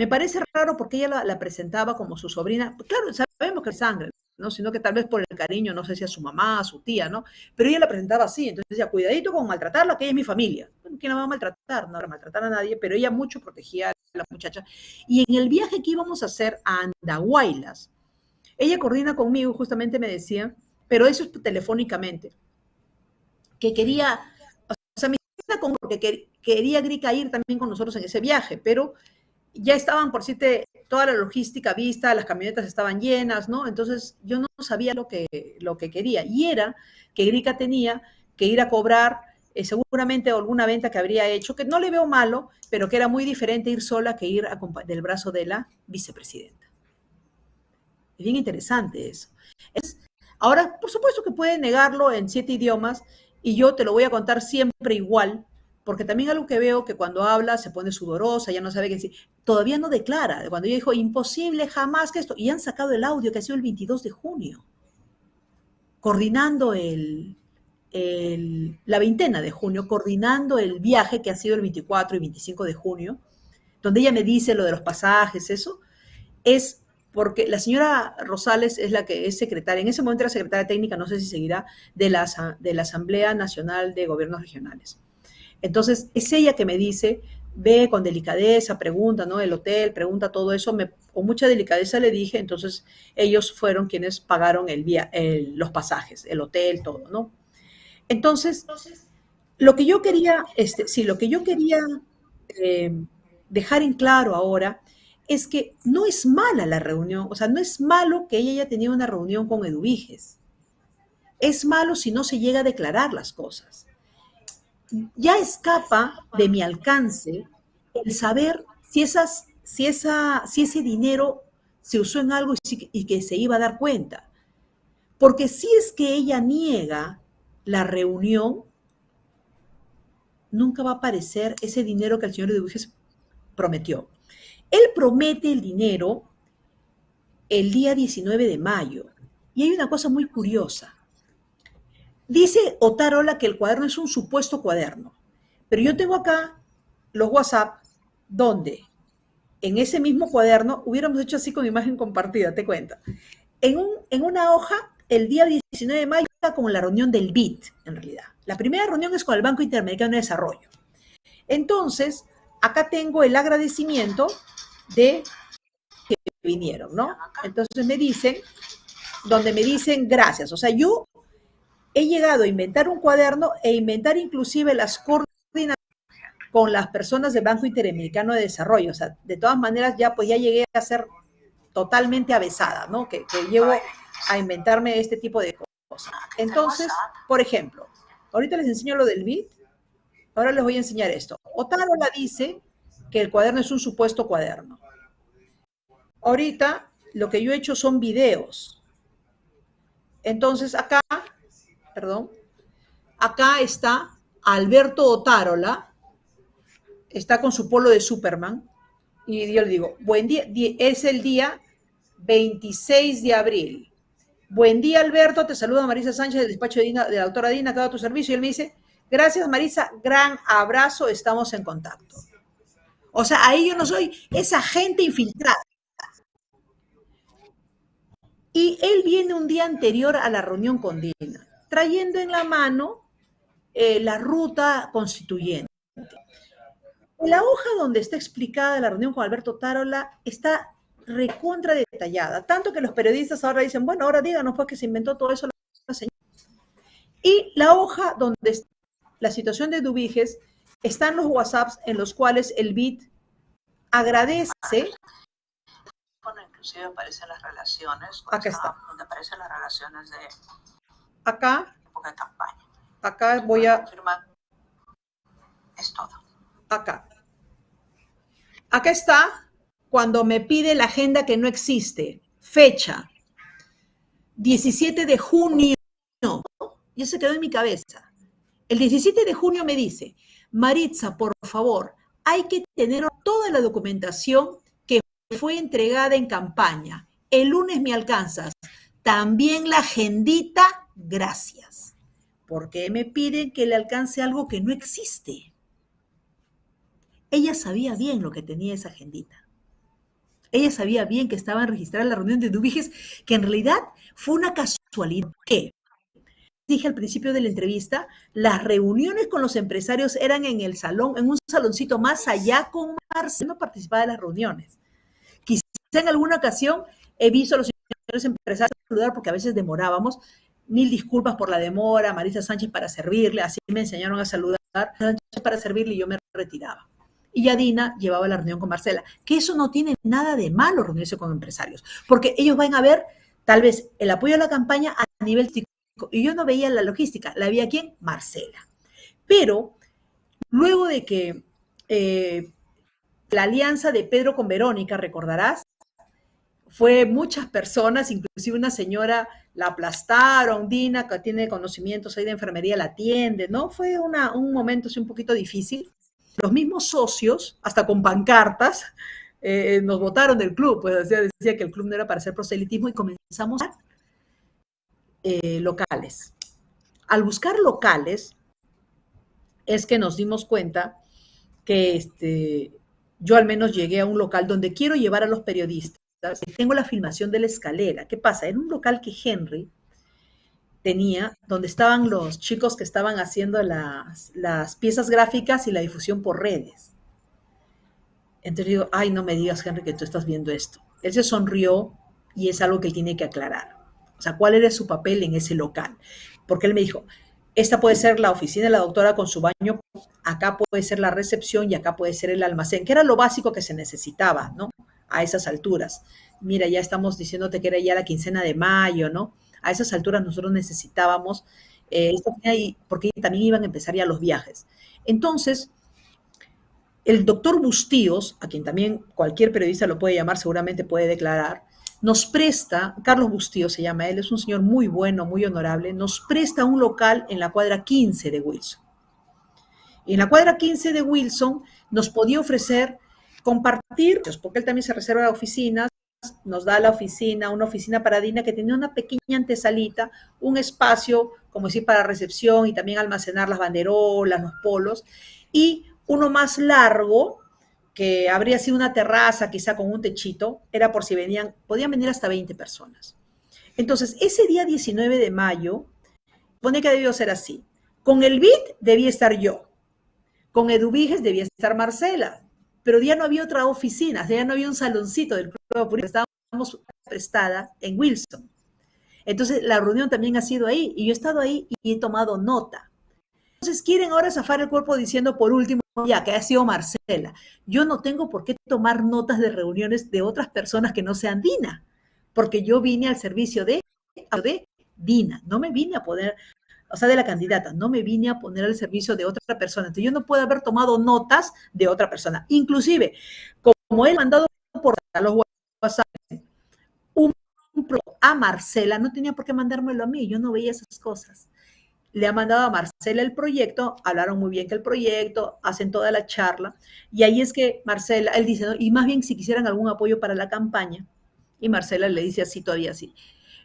S2: Me parece raro porque ella la, la presentaba como su sobrina. Claro, sabemos que es sangre, ¿no? Sino que tal vez por el cariño, no sé si a su mamá, a su tía, ¿no? Pero ella la presentaba así, entonces decía, cuidadito con maltratarla, que ella es mi familia. Bueno, ¿quién la va a maltratar? No va a maltratar a nadie, pero ella mucho protegía a la muchacha. Y en el viaje que íbamos a hacer a Andahuaylas, ella coordina conmigo, justamente me decía, pero eso es telefónicamente, que quería, o sea, me con que quería Grica ir también con nosotros en ese viaje, pero ya estaban por siete, toda la logística vista, las camionetas estaban llenas, ¿no? Entonces yo no sabía lo que, lo que quería. Y era que Grica tenía que ir a cobrar eh, seguramente alguna venta que habría hecho, que no le veo malo, pero que era muy diferente ir sola que ir del brazo de la vicepresidenta. Es bien interesante eso. ahora, por supuesto que puede negarlo en siete idiomas y yo te lo voy a contar siempre igual, porque también algo que veo que cuando habla se pone sudorosa, ya no sabe qué decir, todavía no declara. Cuando ella dijo, imposible jamás que esto, y han sacado el audio que ha sido el 22 de junio, coordinando el, la veintena de junio, coordinando el viaje que ha sido el 24 y 25 de junio, donde ella me dice lo de los pasajes, eso, es porque la señora Rosales es la que es secretaria, en ese momento era secretaria técnica, no sé si seguirá, de la, de la Asamblea Nacional de Gobiernos Regionales. Entonces, es ella que me dice, ve con delicadeza, pregunta, ¿no? El hotel, pregunta todo eso, me, con mucha delicadeza le dije, entonces ellos fueron quienes pagaron el, vía, los pasajes, el hotel, todo, ¿no? Entonces, lo que yo quería, este, sí, lo que yo quería eh, dejar en claro ahora es que no es mala la reunión, o sea, no es malo que ella haya tenido una reunión con Eduviges. Es malo si no se llega a declarar las cosas ya escapa de mi alcance el saber si, si, esa, si ese dinero se usó en algo y, que se iba a dar cuenta. Porque si es que ella niega la reunión, nunca va a aparecer ese dinero que el señor Eduviges prometió. Él promete el dinero el día 19 de mayo. Y hay una cosa muy curiosa. Dice Otarola que el cuaderno es un supuesto cuaderno, pero yo tengo acá los WhatsApp donde en ese mismo cuaderno hubiéramos hecho así con imagen compartida, te cuento. En, un, en una hoja, el día 19 de mayo, como la reunión del BIT, en realidad. La primera reunión es con el Banco Interamericano de Desarrollo. Entonces, acá tengo el agradecimiento de que vinieron, ¿no? Entonces me dicen, donde me dicen gracias. O sea, yo he llegado a inventar un cuaderno e inventar inclusive las coordenadas con las personas del Banco Interamericano de Desarrollo. O sea, de todas maneras ya pues ya llegué a ser totalmente avesada, ¿no? Que, llevo a inventarme este tipo de cosas. Entonces, por ejemplo, ahorita les enseño lo del BIT, ahora les voy a enseñar esto. Otárola dice que el cuaderno es un supuesto cuaderno. Ahorita lo que yo he hecho son videos. Entonces acá perdón, acá está Alberto Otárola, está con su polo de Superman, y yo le digo, buen día, es el día 26 de abril. Buen día, Alberto, te saluda Marisa Sánchez del despacho de, de la doctora Dina, que tu servicio. Y él me dice, gracias, Marisa, gran abrazo, estamos en contacto. O sea, ahí yo no soy esa gente infiltrada. Y él viene un día anterior a la reunión con Dina, trayendo en la mano eh, la ruta constituyente. En la hoja donde está explicada la reunión con Alberto Tarola está recontra detallada, tanto que los periodistas ahora dicen, bueno, ahora díganos pues que se inventó todo eso la señora. Y la hoja donde está la situación de Dubiges están los WhatsApps en los cuales el BIT agradece
S3: inclusive aparecen las relaciones.
S2: Acá está.
S3: Donde aparecen las relaciones de
S2: acá.
S3: época de campaña.
S2: Acá voy a.
S3: Es todo.
S2: Acá. Acá está cuando me pide la agenda que no existe. Fecha. 17 de junio. Ya se quedó en mi cabeza. El 17 de junio me dice, Maritza, por favor, hay que tener toda la documentación que fue entregada en campaña. El lunes me alcanzas. También la agendita, gracias. ¿Por qué me piden que le alcance algo que no existe? Ella sabía bien lo que tenía esa agendita. Ella sabía bien que estaba registrada la reunión de Dubiges, que en realidad fue una casualidad. ¿Qué? Dije al principio de la entrevista, las reuniones con los empresarios eran en el salón, en un saloncito más allá con Marcelo, no participaba de las reuniones. Quizá en alguna ocasión he visto a los empresarios saludar porque a veces demorábamos. Mil disculpas por la demora, Marisa Sánchez para servirle, así me enseñaron a saludar, para servirle y yo me retiraba y Yadina llevaba la reunión con Marcela. Que eso no tiene nada de malo reunirse con empresarios, porque ellos van a ver tal vez el apoyo a la campaña a nivel técnico. Y yo no veía la logística, la veía quién? Marcela. Pero luego de que eh, la alianza de Pedro con Verónica, recordarás, fue muchas personas, inclusive una señora la aplastaron, Dina, que tiene conocimientos ahí de enfermería, la atiende, ¿no? Fue un momento así un poquito difícil los mismos socios, hasta con pancartas, eh, nos votaron del club, pues decía, decía, que el club no era para hacer proselitismo y comenzamos a eh, locales. Al buscar locales, es que nos dimos cuenta que este, yo al menos llegué a un local donde quiero llevar a los periodistas. Tengo la filmación de la escalera. ¿Qué pasa? En un local que Henry tenía, donde estaban los chicos que estaban haciendo las, las piezas gráficas y la difusión por redes. Entonces digo, ay, no me digas, Henry, que tú estás viendo esto. Él se sonrió y es algo que él tiene que aclarar. O sea, ¿cuál era su papel en ese local? Porque él me dijo, esta puede ser la oficina de la doctora con su baño, acá puede ser la recepción y acá puede ser el almacén, que era lo básico que se necesitaba, ¿no? A esas alturas. Mira, ya estamos diciéndote que era ya la quincena de mayo, ¿no? a esas alturas nosotros necesitábamos, eh, porque también iban a empezar ya los viajes. Entonces, el doctor Bustíos, a quien también cualquier periodista lo puede llamar, seguramente puede declarar, nos presta, Carlos Bustíos se llama él, es un señor muy bueno, muy honorable, nos presta un local en la cuadra 15 de Wilson. Y en la cuadra 15 de Wilson nos podía ofrecer compartir, porque él también se reserva oficinas, nos da la oficina, una oficina para Dina que tenía una pequeña antesalita, un espacio, como decir, para recepción y también almacenar las banderolas, los polos, y uno más largo, que habría sido una terraza, quizá con un techito, era por si venían, podían venir hasta 20 personas. Entonces, ese día 19 de mayo, pone que debió ser así. Con el BIT debía estar yo. Con Eduviges debía estar Marcela pero ya no había otra oficina, ya no había un saloncito del Club estábamos prestada en Wilson. Entonces, la reunión también ha sido ahí, y yo he estado ahí y he tomado nota. Entonces, quieren ahora zafar el cuerpo diciendo, por último, ya, que ha sido Marcela. Yo no tengo por qué tomar notas de reuniones de otras personas que no sean Dina, porque yo vine al servicio de, de Dina, no me vine a poder o sea, de la candidata, no me vine a poner al servicio de otra persona. Entonces yo no puedo haber tomado notas de otra persona. Inclusive, como él mandado por los WhatsApp un, a Marcela, no tenía por qué mandármelo a mí, yo no veía esas cosas. Le ha mandado a Marcela el proyecto, hablaron muy bien que el proyecto, hacen toda la charla, y ahí es que Marcela, él dice, y más bien si quisieran algún apoyo para la campaña, y Marcela le dice así, todavía así,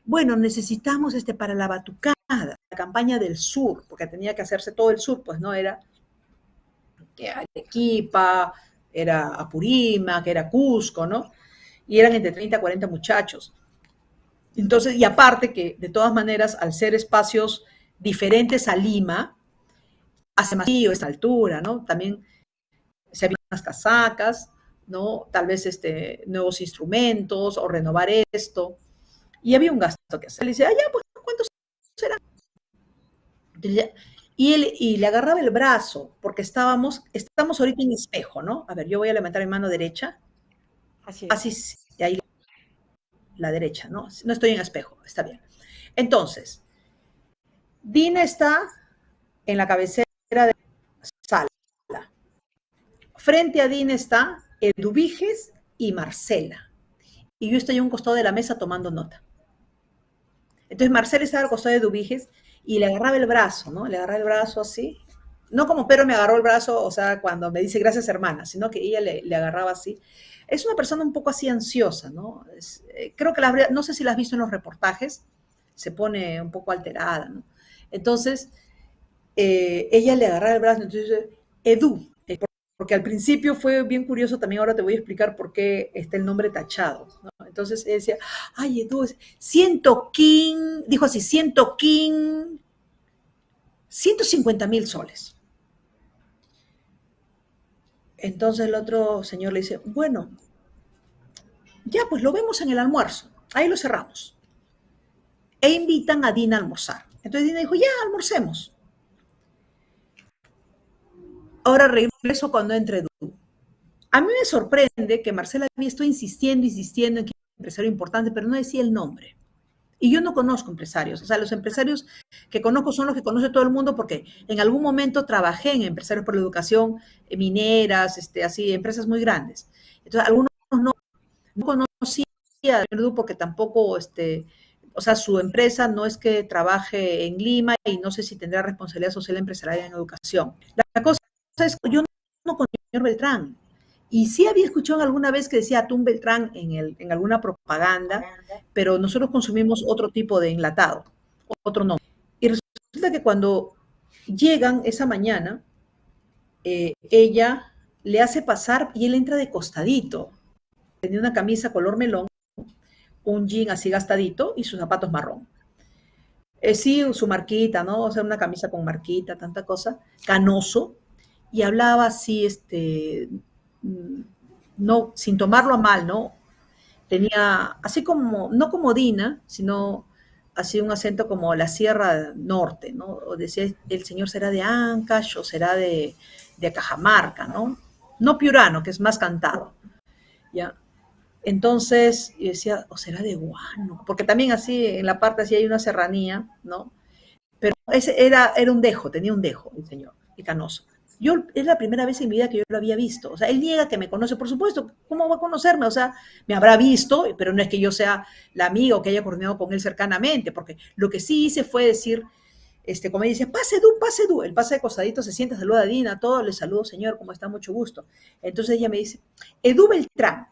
S2: bueno, necesitamos este para la batucada, campaña del sur, porque tenía que hacerse todo el sur, pues no era que Arequipa, era Apurímac, era Cusco, ¿no? Y eran entre 30 a 40 muchachos. Entonces, y aparte que de todas maneras, al ser espacios diferentes a Lima, hace más frío esta altura, ¿no? También se habían unas casacas, ¿no? Tal vez este, nuevos instrumentos o renovar esto. Y había un gasto que hacer. Le dice, ah, ya, pues, ¿cuántos serán? Y, él, y le agarraba el brazo, porque estábamos, estamos ahorita en espejo, ¿no? A ver, yo voy a levantar mi mano derecha.
S1: Así es.
S2: Así, ahí la derecha, ¿no? No estoy en espejo, está bien. Entonces, Dina está en la cabecera de la sala. Frente a Dina está Eduviges y Marcela. Y yo estoy a un costado de la mesa tomando nota. Entonces Marcela estaba al costado de Eduviges y le agarraba el brazo, ¿no? Le agarraba el brazo así. No como Pero me agarró el brazo, o sea, cuando me dice gracias hermana, sino que ella le, agarraba así es una persona un poco así ansiosa, ¿no? Eh, creo que la, no sé si la has visto en los reportajes, se pone un poco alterada, ¿no? Entonces, eh, ella le agarra el brazo, entonces, Edu, porque al principio fue bien curioso, también ahora te voy a explicar por qué está el nombre tachado, ¿no? Entonces decía, ay, Edu, siento King, dijo así, siento King, 150 mil soles. Entonces el otro señor le dice, bueno, ya pues lo vemos en el almuerzo, ahí lo cerramos. E invitan a Dina a almorzar. Entonces Dina dijo, ya, almorcemos. Ahora regreso cuando entre Du. A mí me sorprende que Marcela había estado insistiendo, insistiendo en que era un empresario importante, pero no decía el nombre. Y yo no conozco empresarios, o sea, los empresarios que conozco son los que conoce todo el mundo porque en algún momento trabajé en empresarios por la educación, eh, mineras, este, así, empresas muy grandes. Entonces, algunos no, no conocía a porque tampoco, este, o sea, su empresa no es que trabaje en Lima y no sé si tendrá responsabilidad social empresarial en educación. La cosa yo no conozco al señor Beltrán, y sí había escuchado alguna vez que decía Atún Beltrán en, el, en alguna propaganda, pero nosotros consumimos otro tipo de enlatado, otro nombre. Y resulta que cuando llegan esa mañana, eh, ella le hace pasar y él entra de costadito. Tenía una camisa color melón, un jean así gastadito y sus zapatos marrón. Eh, sí, su marquita, ¿no? O sea, una camisa con marquita, tanta cosa, canoso, y hablaba así, este, no, sin tomarlo a mal, ¿no? Tenía, así como, no como Dina, sino así un acento como la Sierra Norte, ¿no? O decía, el señor será de Ancash o será de, de Cajamarca, ¿no? No piurano, que es más cantado, ¿ya? Entonces, yo decía, o será de Guano, porque también así, en la parte así hay una serranía, ¿no? Pero ese era, era un dejo, tenía un dejo el señor, y canoso. Yo es la primera vez en mi vida que yo lo había visto. O sea, él niega que me conoce, por supuesto. ¿Cómo va a conocerme? O sea, me habrá visto, pero no es que yo sea la amiga o que haya coordinado con él cercanamente, porque lo que sí hice fue decir, este, como dice, pase du, pase du. El pase de costadito se sienta, saluda a Dina, a todos, le saludo, señor, ¿cómo está? Mucho gusto. Entonces ella me dice, Edu Beltrán.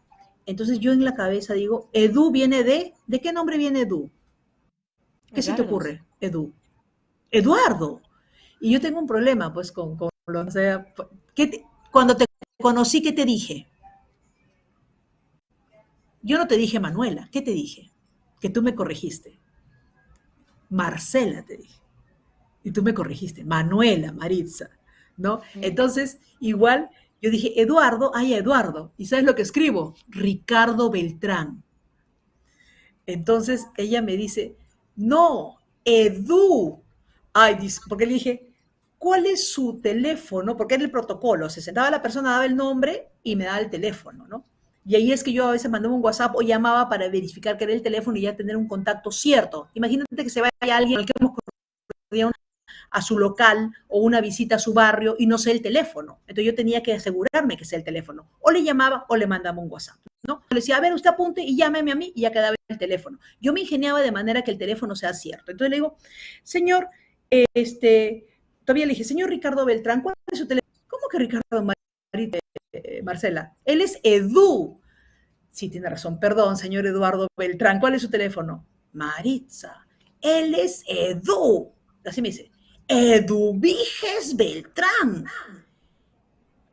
S2: Entonces yo en la cabeza digo, Edu viene de, ¿de qué nombre viene Edu? ¿Qué se te ocurre, Edu? Eduardo. Y yo tengo un problema, pues, con o sea, cuando te conocí, ¿qué te dije? Yo no te dije Manuela, ¿qué te dije? Que tú me corregiste. Marcela te dije. Y tú me corregiste. Manuela, Maritza, ¿no? Entonces, igual, yo dije, Eduardo, ay, Eduardo. ¿Y sabes lo que escribo? Ricardo Beltrán. Entonces, ella me dice, no, Edu. Ay, porque le dije, cuál es su teléfono, porque era el protocolo, se sentaba la persona, daba el nombre y me daba el teléfono, ¿no? Y ahí es que yo a veces mandaba un WhatsApp o llamaba para verificar que era el teléfono y ya tener un contacto cierto. Imagínate que se vaya alguien al que hemos a su local o una visita a su barrio y no sé el teléfono. Entonces yo tenía que asegurarme que sea el teléfono. O le llamaba o le mandaba un WhatsApp. ¿no? Le decía, a ver, usted apunte y llámeme a mí y ya quedaba el teléfono. Yo me ingeniaba de manera que el teléfono sea cierto. Entonces le digo, señor, este, todavía le dije, señor Ricardo Beltrán, ¿cuál es su teléfono? ¿Cómo que Ricardo eh, Marcela? Él es Edu. Sí, tiene razón. Perdón, señor Eduardo Beltrán. ¿Cuál es su teléfono? Maritza. Él es Edu. Así me dice. Edu Viges Beltrán.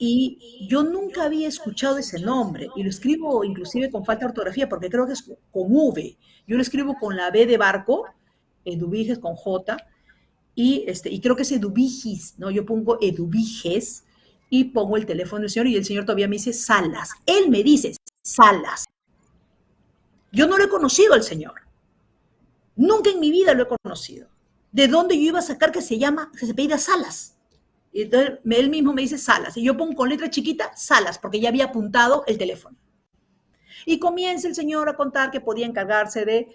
S2: y yo nunca había escuchado ese nombre y lo escribo inclusive con falta de ortografía porque creo que es con V. Yo lo escribo con la B de barco, Eduviges con J, y, este, y creo que es Eduvigis, ¿no? Yo pongo Eduviges y pongo el teléfono del señor y el señor todavía me dice Salas. Él me dice Salas. Yo no lo he conocido al señor. Nunca en mi vida lo he conocido. ¿De dónde yo iba a sacar que se llama, que se pida Salas? Y entonces él mismo me dice Salas. Y yo pongo con letra chiquita Salas, porque ya había apuntado el teléfono. Y comienza el señor a contar que podía encargarse de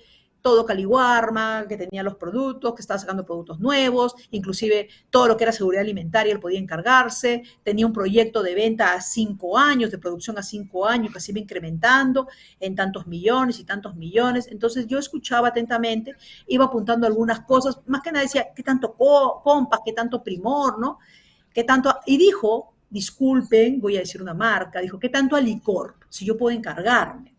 S2: todo Caliwarma, que tenía los productos, que estaba sacando productos nuevos, inclusive todo lo que era seguridad alimentaria, él podía encargarse, tenía un proyecto de venta a cinco años, de producción a cinco años, que se iba incrementando en tantos millones y tantos millones. Entonces yo escuchaba atentamente, iba apuntando algunas cosas, más que nada decía, ¿qué tanto compas, qué tanto primor, no? ¿Qué tanto? Y dijo, disculpen, voy a decir una marca, dijo, ¿qué tanto a licor? Si yo puedo encargarme.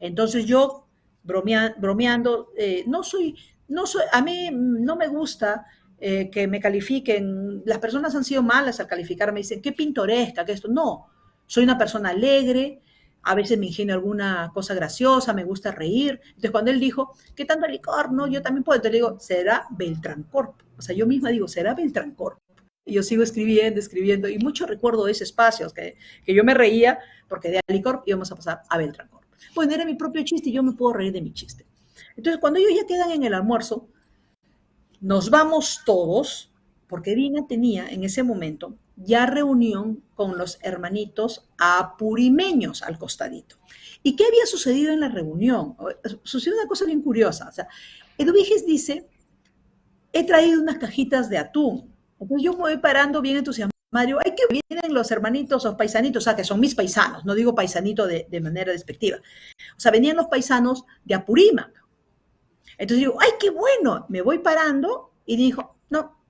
S2: Entonces yo, bromeando, eh, no soy, no soy, a mí no me gusta eh, que me califiquen, las personas han sido malas al calificarme, dicen, qué pintoresca, que esto, no, soy una persona alegre, a veces me ingenio alguna cosa graciosa, me gusta reír. Entonces, cuando él dijo, ¿qué tanto licor? No, yo también puedo. Entonces digo, será Beltrancorp. O sea, yo misma digo, será Beltrancorp y yo sigo escribiendo, escribiendo, y mucho recuerdo de ese espacio, que, que yo me reía, porque de Alicorp íbamos a pasar a Beltrancorp. Bueno, era mi propio chiste y yo me puedo reír de mi chiste. Entonces, cuando ellos ya quedan en el almuerzo, nos vamos todos, porque Dina tenía en ese momento ya reunión con los hermanitos apurimeños al costadito. ¿Y qué había sucedido en la reunión? Sucedió una cosa bien curiosa. O sea, Eduviges dice, he traído unas cajitas de atún entonces yo me voy parando bien entusiasmado. Hay que vienen los hermanitos, los paisanitos, o sea, que son mis paisanos, no digo paisanito de, manera despectiva. O sea, venían los paisanos de Apurímac. Entonces digo, ¡ay, qué bueno! Me voy parando y dijo, no.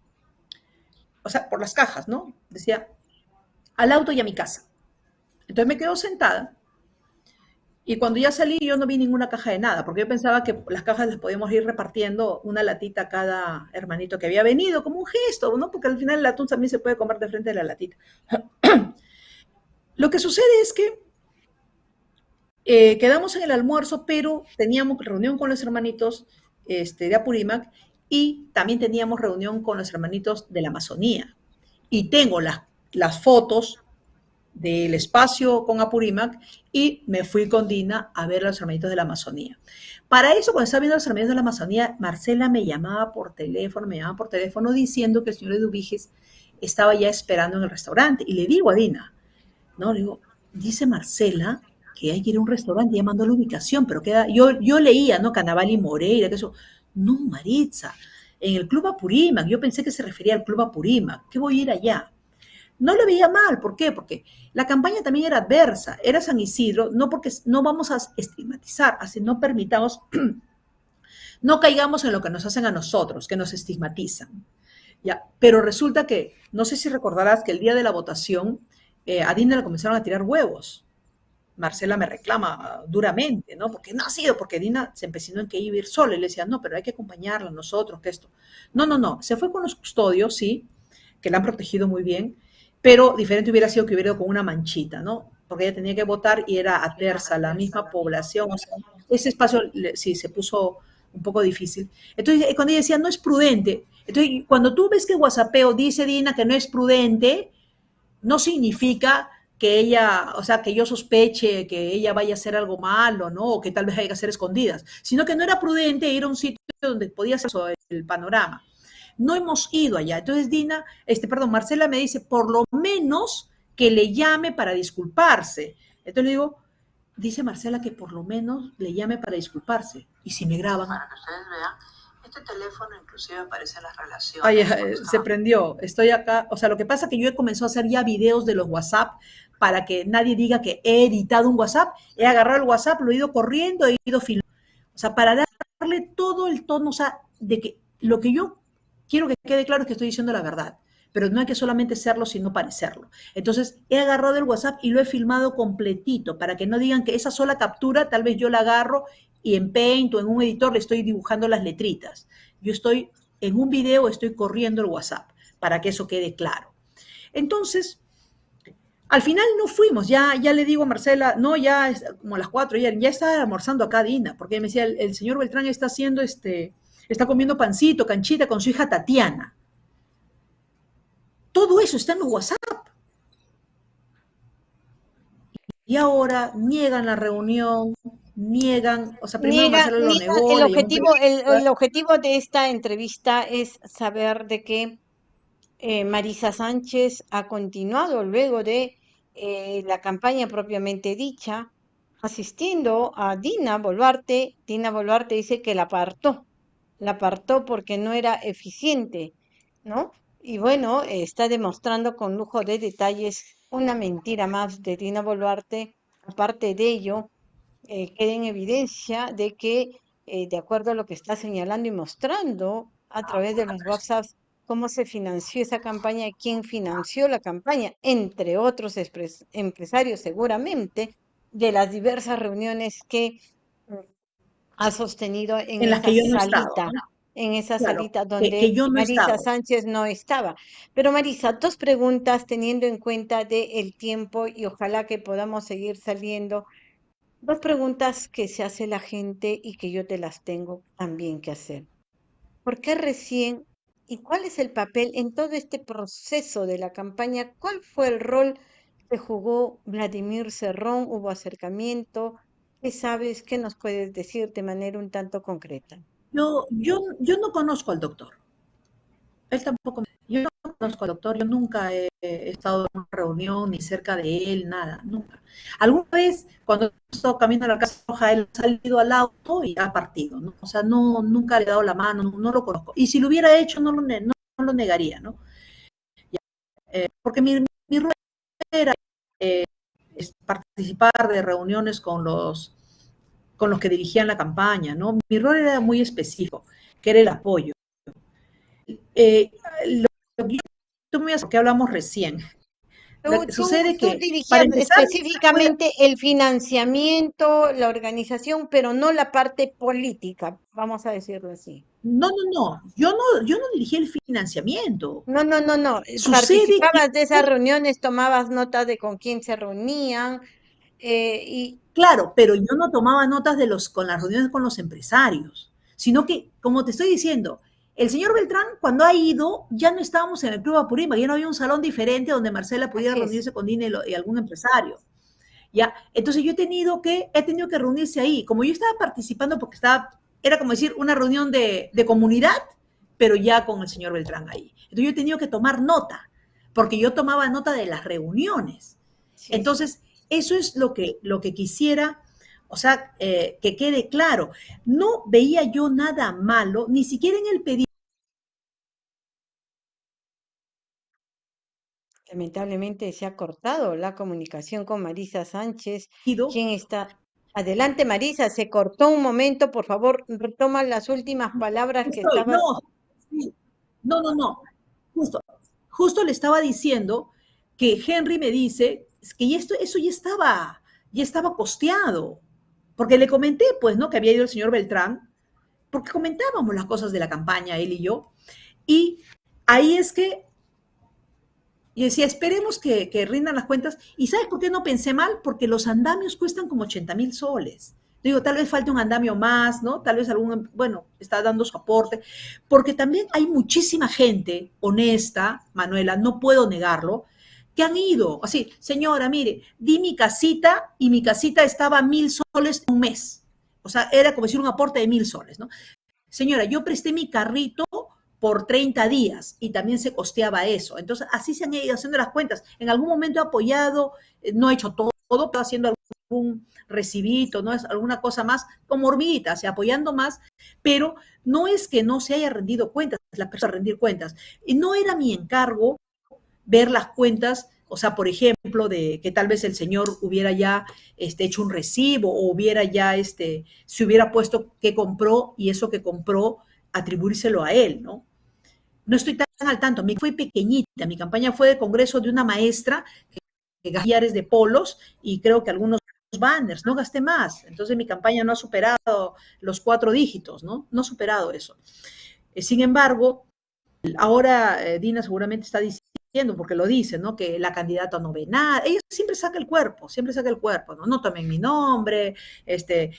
S2: O sea, por las cajas, ¿no? Decía, al auto y a mi casa. Entonces me quedo sentada y cuando ya salí, yo no vi ninguna caja de nada, porque yo pensaba que las cajas las podíamos ir repartiendo una latita a cada hermanito que había venido, como un gesto, ¿no? Porque al final el atún también se puede comer de frente de la latita. Lo que sucede es que eh, quedamos en el almuerzo, pero teníamos reunión con los hermanitos este, de Apurímac y también teníamos reunión con los hermanitos de la Amazonía. Y tengo las, las fotos del espacio con Apurímac y me fui con Dina a ver a los hermanitos de la Amazonía. Para eso, cuando estaba viendo a los hermanitos de la Amazonía, Marcela me llamaba por teléfono, me llamaba por teléfono diciendo que el señor Eduviges estaba ya esperando en el restaurante. Y le digo a Dina, no, le digo, dice Marcela que hay que ir a un restaurante, ya mandó la ubicación, pero queda, yo, yo leía, ¿no? Canaval y Moreira, que eso. No, Maritza, en el Club Apurímac, yo pensé que se refería al Club Apurímac, ¿qué voy a ir allá? No le veía mal, ¿por qué? Porque la campaña también era adversa, era San Isidro, no porque no vamos a estigmatizar, así no permitamos, no caigamos en lo que nos hacen a nosotros, que nos estigmatizan. ¿ya? Pero resulta que, no sé si recordarás que el día de la votación eh, a Dina le comenzaron a tirar huevos. Marcela me reclama duramente, ¿no? Porque no ha sido, porque Dina se empecinó en que iba a ir sola y le decía, no, pero hay que acompañarla nosotros, que esto. No, no, no, se fue con los custodios, sí, que la han protegido muy bien, pero diferente hubiera sido que hubiera ido con una manchita, ¿no? Porque ella tenía que votar y era adversa, la misma población, o sea, ese espacio sí se puso un poco difícil. Entonces, eh, cuando ella decía, no es prudente, entonces cuando tú ves que WhatsAppeo dice Dina que no es prudente, no significa que ella, o sea, que yo sospeche que ella vaya a hacer algo malo, ¿no? O que tal vez haya que hacer escondidas, sino que no era prudente ir a un sitio donde podía ser el panorama no hemos ido allá. Entonces Dina, este, perdón, Marcela me dice, por lo menos que le llame para disculparse. Entonces le digo, dice Marcela que por lo menos le llame para disculparse. Y si me graban.
S3: Para que ustedes vean, este teléfono inclusive aparece en las relaciones.
S2: Ay, se prendió. Estoy acá. O sea, lo que pasa es que yo he comenzado a hacer ya videos de los WhatsApp para que nadie diga que he editado un WhatsApp. He agarrado el WhatsApp, lo he ido corriendo, he ido filmando. O sea, para darle todo el tono, o sea, de que lo que yo quiero que quede claro que estoy diciendo la verdad, pero no hay que solamente serlo, sino parecerlo. Entonces, he agarrado el WhatsApp y lo he filmado completito para que no digan que esa sola captura, tal vez yo la agarro y en Paint o en un editor le estoy dibujando las letritas. Yo estoy en un video, estoy corriendo el WhatsApp para que eso quede claro. Entonces, Al final no fuimos, ya, ya le digo a Marcela, no, ya como a las cuatro, ya, ya está almorzando acá Dina, porque me decía, el, señor Beltrán está haciendo este, está comiendo pancito, canchita con su hija Tatiana. Todo eso está en los WhatsApp. Y ahora niegan la reunión, niegan, o sea, primero
S1: Niega-
S2: Marcelo lo
S1: niega-
S2: negó.
S1: el, objetivo, el objetivo de esta entrevista es saber de que eh, Marisa Sánchez ha continuado luego de eh, la campaña propiamente dicha, asistiendo a Dina Boluarte. Dina Boluarte dice que la apartó, la apartó porque no era eficiente, ¿no? Y bueno, está demostrando con lujo de detalles una mentira más de Dina Boluarte. Aparte de ello, eh, queda en evidencia de que, eh, de acuerdo a lo que está señalando y mostrando a través de los WhatsApps, cómo se financió esa campaña, quién financió la campaña, entre otros empresarios seguramente, de las diversas reuniones que ha sostenido en,
S2: En las
S1: esa
S2: que yo no he estado,
S1: salita,
S2: ¿no?
S1: en esa
S2: Claro,
S1: donde
S2: que yo no
S1: Marisa. Sánchez no estaba. Pero Marisa, dos preguntas teniendo en cuenta de el tiempo y ojalá que podamos seguir saliendo Dos preguntas que se hace la gente y que yo te las tengo también que hacer. ¿Por qué recién y cuál es el papel en todo este proceso de la campaña? ¿Cuál fue el rol que jugó Vladimir Cerrón? ¿Hubo acercamiento? ¿Qué sabes? ¿Qué nos puedes decir de manera un tanto concreta?
S2: Yo, yo, yo no conozco al doctor. Él tampoco. me- Yo no conozco al doctor. Yo nunca he, estado en una reunión ni cerca de él, nada, nunca. Alguna vez, cuando he estado caminando a la Casa Roja, él ha salido al auto y ha partido, ¿no? O sea, no, nunca le he dado la mano, no, lo conozco. Y si lo hubiera hecho, no lo, no, lo negaría, ¿no? Eh, porque mi, mi rol era eh, participar de reuniones con los, con los que dirigían la campaña, ¿no? Mi rol era muy específico, que era el apoyo. Eh, lo, que hablamos recién.
S1: Tú, tú-
S2: sucede
S1: tú
S2: que,
S1: dirigías
S2: para empezar,
S1: específicamente el financiamiento, la organización, pero no la parte política, vamos a decirlo así.
S2: no, no, no, yo no, yo no dirigí el financiamiento.
S1: No, no, no, no.
S2: Sucede que-
S1: Participabas de esas reuniones, tomabas nota de con quién se reunían eh, y
S2: Claro, pero yo no tomaba notas de los, con las reuniones con los empresarios, sino que, como te estoy diciendo, el señor Beltrán, cuando ha ido, ya no estábamos en el Club Apurímac, ya no había un salón diferente donde Marcela pudiera
S1: Así es.
S2: reunirse con Dina y, algún empresario. Ya, entonces yo he tenido que, he tenido que reunirse ahí. Como yo estaba participando porque estaba, era como decir una reunión de, de comunidad, pero ya con el señor Beltrán ahí. Entonces yo he tenido que tomar nota, porque yo tomaba nota de las reuniones.
S1: sí,
S2: Entonces, eso es lo que, lo que quisiera, o sea, eh, que quede claro. No veía yo nada malo, ni siquiera en el pedido.
S1: Lamentablemente se ha cortado la comunicación con Marisa Sánchez. ¿Quién está? Adelante, Marisa, se cortó un momento, por favor, retoma las últimas palabras que estabas.
S2: no, no, no, no. Justo, justo le estaba diciendo que Henry me dice que esto, eso ya estaba, ya estaba posteado. Porque le comenté, pues, ¿no? Que había ido el señor Beltrán, porque comentábamos las cosas de la campaña, él y yo. Y ahí es que y decía, esperemos que, que rindan las cuentas. ¿Y sabes por qué no pensé mal? Porque los andamios cuestan como 80 mil soles. Digo, tal vez falte un andamio más, ¿no? Tal vez algún, bueno, está dando su aporte. Porque también hay muchísima gente honesta, Manuela, no puedo negarlo, que han ido. Así, señora, mire, di mi casita y mi casita estaba a mil soles un mes. O sea, era como decir un aporte de mil soles, ¿no? Señora, yo presté mi carrito por 30 días y también se costeaba eso. Entonces, así se han ido haciendo las cuentas. En algún momento he apoyado, eh, no he hecho todo, pero haciendo algún recibito, no es alguna cosa más, como hormiguitas, apoyando más, pero no es que no se haya rendido cuentas, la persona rendir cuentas. Y no era mi encargo ver las cuentas, o sea, por ejemplo, de que tal vez el señor hubiera ya este, hecho un recibo o hubiera ya, este, se hubiera puesto que compró y eso que compró atribuírselo a él, ¿no? No estoy tan al tanto, mi fue pequeñita, mi campaña fue de congreso de una maestra que, gastares de polos y creo que algunos banners, no gasté más, entonces mi campaña no ha superado los cuatro dígitos, ¿no? No ha superado eso. Eh, sin embargo, ahora eh, Dina seguramente está diciendo porque lo dice, ¿no? Que la candidata no ve nada. Ella siempre saca el cuerpo, siempre saca el cuerpo, ¿no? No tomen mi nombre, este,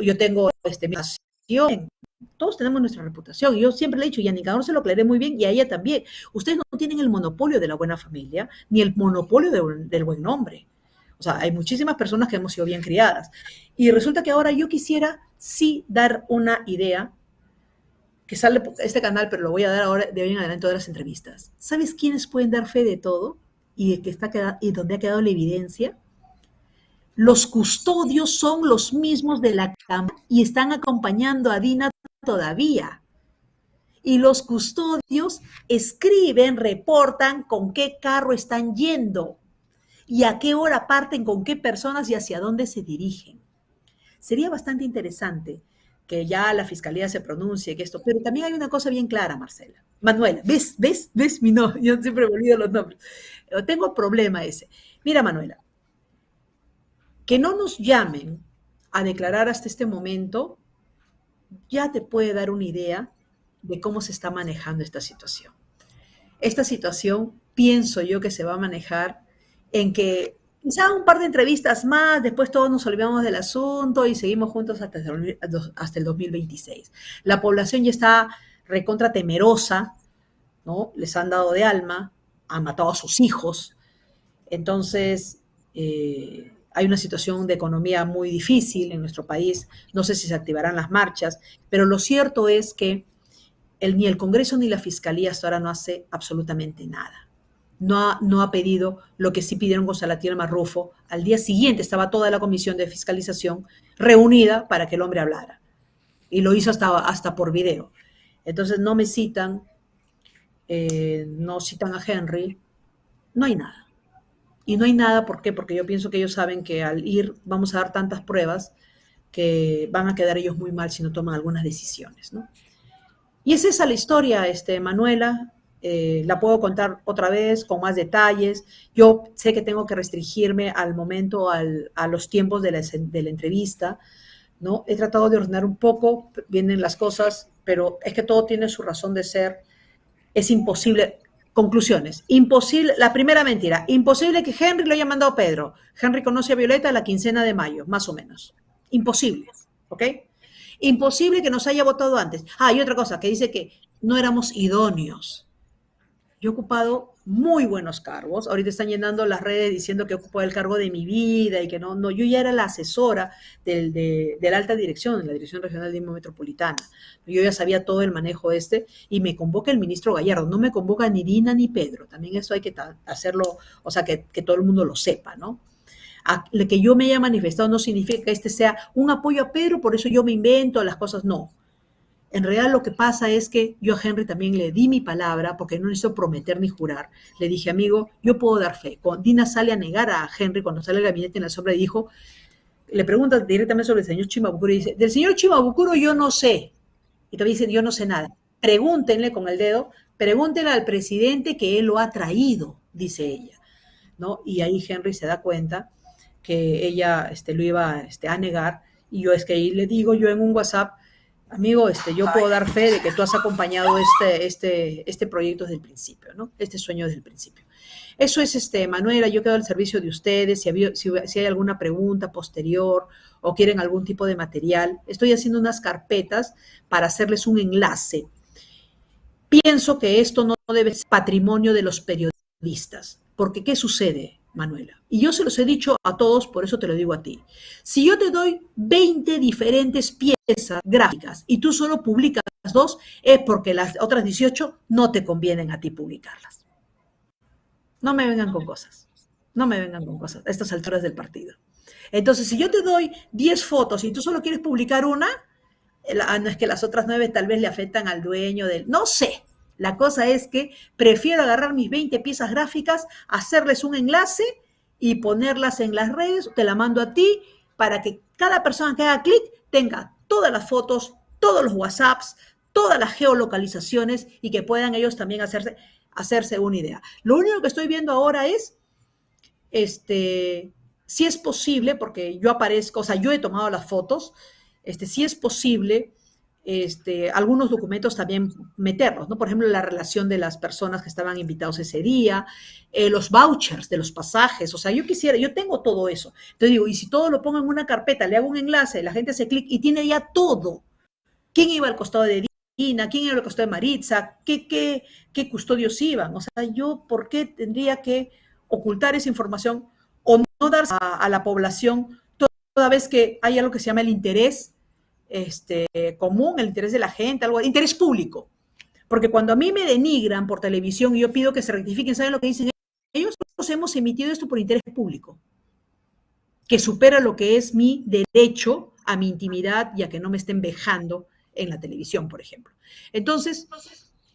S2: yo tengo este, mi nación. Todos tenemos nuestra reputación. Yo siempre le he dicho, y a Nicador se lo aclaré muy bien, y a ella también. Ustedes no tienen el monopolio de la buena familia, ni el monopolio de, del buen nombre. O sea, hay muchísimas personas que hemos sido bien criadas. Y resulta que ahora yo quisiera sí dar una idea que sale este canal, pero lo voy a dar ahora de hoy en adelante todas las entrevistas. ¿Sabes quiénes pueden dar fe de todo y de que está y dónde ha quedado la evidencia? Los custodios son los mismos de la cámara y están acompañando a Dina todavía. Y los custodios escriben, reportan con qué carro están yendo y a qué hora parten, con qué personas y hacia dónde se dirigen. Sería bastante interesante que ya la fiscalía se pronuncie, que esto, pero también hay una cosa bien clara, Marcela. Manuela, ¿ves? ¿Ves? ¿Ves mi no? Yo siempre me olvido los nombres. Tengo problema ese. Mira, Manuela, que no nos llamen a declarar hasta este momento ya te puede dar una idea de cómo se está manejando esta situación. Esta situación pienso yo que se va a manejar en que quizá un par de entrevistas más, después todos nos olvidamos del asunto y seguimos juntos hasta el, hasta el 2026. La población ya está recontra temerosa, ¿no? Les han dado de alma, han matado a sus hijos. Entonces, eh, hay una situación de economía muy difícil en nuestro país. No sé si se activarán las marchas, pero lo cierto es que ni el Congreso ni la Fiscalía hasta ahora no hace absolutamente nada no ha, pedido lo que sí pidieron con Salatiel Marrufo. Al día siguiente estaba toda la comisión de fiscalización reunida para que el hombre hablara. Y lo hizo hasta, hasta por video. Entonces no me citan, eh, no citan a Henry, no hay nada. Y no hay nada, ¿por qué? Porque yo pienso que ellos saben que al ir vamos a dar tantas pruebas que van a quedar ellos muy mal si no toman algunas decisiones, ¿no? Y es esa la historia, este, Manuela. Eh, la puedo contar otra vez con más detalles. Yo sé que tengo que restringirme al momento, a los tiempos de la, de la, entrevista, ¿no? He tratado de ordenar un poco, vienen las cosas, pero es que todo tiene su razón de ser. Es imposible. Conclusiones. Imposible, la primera mentira, imposible que Henry lo haya mandado Pedro. Henry conoce a Violeta la quincena de mayo, más o menos. Imposible, ¿ok? Imposible que nos haya votado antes. Ah, y otra cosa, que dice que no éramos idóneos. Yo he ocupado muy buenos cargos. Ahorita están llenando las redes diciendo que ocupo el cargo de mi vida y que no, no, yo ya era la asesora del, de, la alta dirección, de la Dirección Regional de Metropolitana. Yo ya sabía todo el manejo este y me convoca el ministro Gallardo. No me convoca ni Dina ni Pedro. También eso hay que hacerlo, o sea, que, que todo el mundo lo sepa, ¿no? lo que yo me haya manifestado no significa que este sea un apoyo a Pedro, por eso yo me invento las cosas, no. En realidad lo que pasa es que yo a Henry también le di mi palabra, porque no necesito prometer ni jurar. Le dije, amigo, yo puedo dar fe. Cuando Dina sale a negar a Henry cuando sale el gabinete en la sombra dijo, le pregunta directamente sobre el señor Chimabucuro y dice, del señor Chimabucuro yo no sé. Y todavía dice, yo no sé nada. Pregúntenle con el dedo, pregúntenle al presidente que él lo ha traído, dice ella. ¿no? Y ahí Henry se da cuenta que ella este, lo iba este, a negar. Y yo es que ahí le digo yo en un WhatsApp, amigo, este, yo puedo dar fe de que tú has acompañado este, este, este proyecto desde el principio, ¿no? Este sueño desde el principio. Eso es, este, Manuela, yo quedo al servicio de ustedes, si, si, hay alguna pregunta posterior o quieren algún tipo de material, estoy haciendo unas carpetas para hacerles un enlace. Pienso que esto no debe ser patrimonio de los periodistas, porque ¿qué sucede? Manuela. Y yo se los he dicho a todos, por eso te lo digo a ti. Si yo te doy 20 diferentes piezas gráficas y tú solo publicas dos, es porque las otras 18 no te convienen a ti publicarlas. No me vengan con cosas. No me vengan con cosas a estas alturas del partido. Entonces, si yo te doy 10 fotos y tú solo quieres publicar una, ah, no es que las otras 9 tal vez le afectan al dueño del... No sé, la cosa es que prefiero agarrar mis 20 piezas gráficas, hacerles un enlace y ponerlas en las redes, te la mando a ti para que cada persona que haga clic tenga todas las fotos, todos los WhatsApps, todas las geolocalizaciones y que puedan ellos también hacerse, hacerse una idea. Lo único que estoy viendo ahora es, este, si es posible, porque yo aparezco, o sea, yo he tomado las fotos, este, si es posible este, algunos documentos también meterlos, ¿no? Por ejemplo, la relación de las personas que estaban invitados ese día, eh, los vouchers de los pasajes, o sea, yo quisiera, yo tengo todo eso. Entonces digo, y si todo lo pongo en una carpeta, le hago un enlace, la gente hace clic y tiene ya todo. ¿Quién iba al costado de Dina? ¿Quién iba al costado de Maritza? ¿Qué, qué, qué custodios iban? O sea, yo, ¿por qué tendría que ocultar esa información o no dar a, a la población toda vez que hay algo que se llama el interés este, común, el interés de la gente, algo, interés público. Porque cuando a mí me denigran por televisión y yo pido que se rectifiquen, ¿saben lo que dicen ellos? Hemos emitido esto por interés público, que supera lo que es mi derecho a mi intimidad y a que no me estén vejando en la televisión, por ejemplo. Entonces,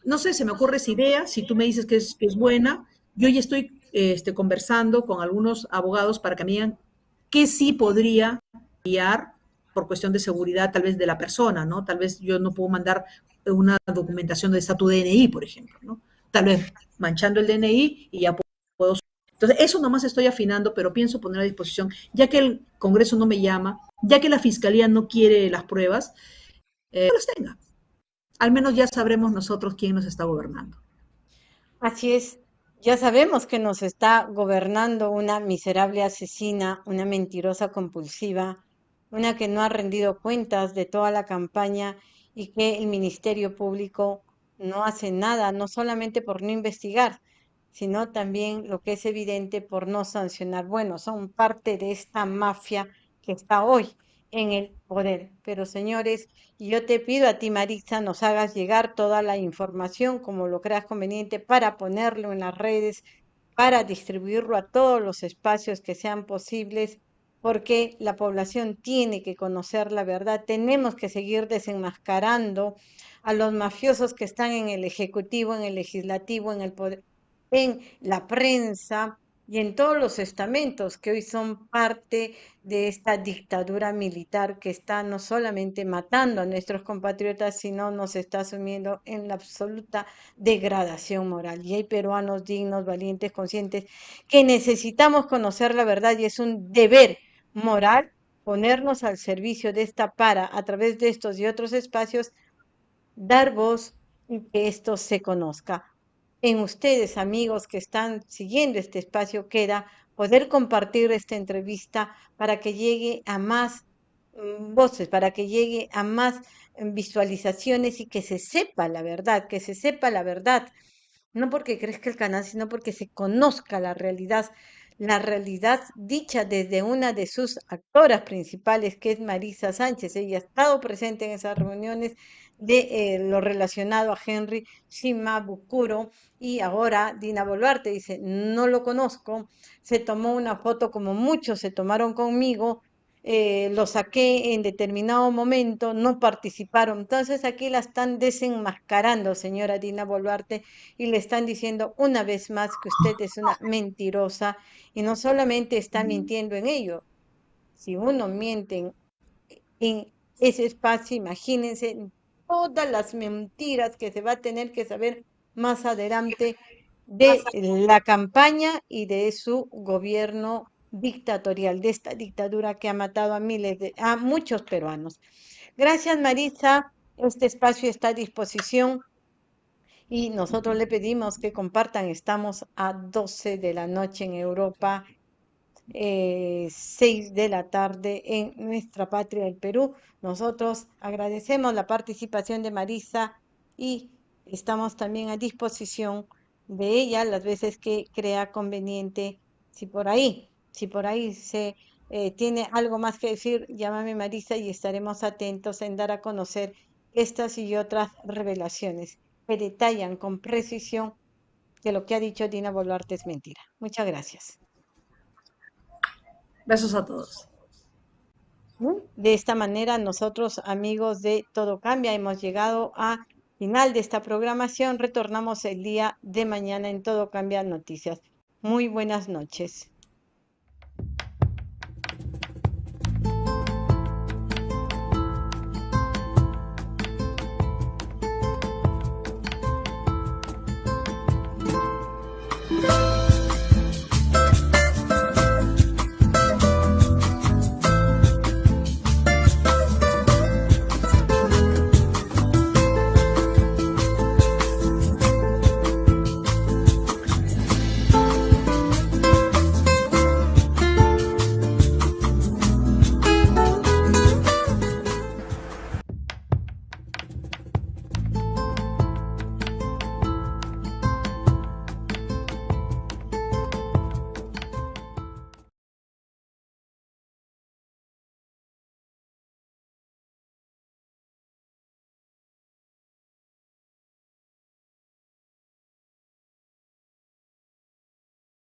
S2: no sé, se me ocurre esa idea, si tú me dices que es, que es buena, yo ya estoy este, conversando con algunos abogados para que me digan qué sí podría guiar por cuestión de seguridad tal vez de la persona, ¿no? Tal vez yo no puedo mandar una documentación de estatus DNI, por ejemplo, ¿no? Tal vez manchando el DNI y ya puedo... Entonces, eso nomás estoy afinando, pero pienso poner a disposición, ya que el Congreso no me llama, ya que la Fiscalía no quiere las pruebas, eh, las tenga. Al menos ya sabremos nosotros quién nos está gobernando.
S1: Así es. Ya sabemos que nos está gobernando una miserable asesina, una mentirosa compulsiva, una que no ha rendido cuentas de toda la campaña y que el Ministerio Público no hace nada, no solamente por no investigar, sino también lo que es evidente por no sancionar. Bueno, son parte de esta mafia que está hoy en el poder. Pero señores, yo te pido a ti, Marisa, nos hagas llegar toda la información como lo creas conveniente para ponerlo en las redes, para distribuirlo a todos los espacios que sean posibles porque la población tiene que conocer la verdad. Tenemos que seguir desenmascarando a los mafiosos que están en el Ejecutivo, en el Legislativo, en el poder, en la prensa y en todos los estamentos que hoy son parte de esta dictadura militar que está no solamente matando a nuestros compatriotas, sino nos está sumiendo en la absoluta degradación moral. Y hay peruanos dignos, valientes, conscientes, que necesitamos conocer la verdad y es un deber moral ponernos al servicio de esta para, a través de estos y otros espacios, dar voz y que esto se conozca. En ustedes, amigos que están siguiendo este espacio, queda poder compartir esta entrevista para que llegue a más mm, voces, para que llegue a más mm, visualizaciones y que se sepa la verdad, que se sepa la verdad, no porque crezca el canal, sino porque se conozca la realidad la realidad dicha desde una de sus actoras principales, que es Marisa Sánchez. Ella ha estado presente en esas reuniones de eh, lo relacionado a Henry Shimabukuro y ahora Dina Boluarte dice, no lo conozco, se tomó una foto como muchos se tomaron conmigo, eh, lo saqué en determinado momento, no participaron. Entonces aquí la están desenmascarando, señora Dina Boluarte, y le están diciendo una vez más que usted es una mentirosa y no solamente está mintiendo en ello. Si uno miente en, ese espacio, imagínense todas las mentiras que se va a tener que saber más adelante de la campaña y de su gobierno dictatorial, de esta dictadura que ha matado a miles de, a muchos peruanos. Gracias, Marisa. Este espacio está a disposición y nosotros le pedimos que compartan. Estamos a 12 de la noche en Europa, eh, 6 de la tarde en nuestra patria, el Perú. Nosotros agradecemos la participación de Marisa y estamos también a disposición de ella las veces que crea conveniente, si por ahí si por ahí se eh, tiene algo más que decir, llámame Marisa y estaremos atentos en dar a conocer estas y otras revelaciones que detallan con precisión que lo que ha dicho Dina Boluarte es mentira. Muchas gracias.
S2: Besos a todos.
S1: De esta manera, nosotros, amigos de Todo Cambia, hemos llegado a final de esta programación. Retornamos el día de mañana en Todo Cambia Noticias. Muy buenas noches.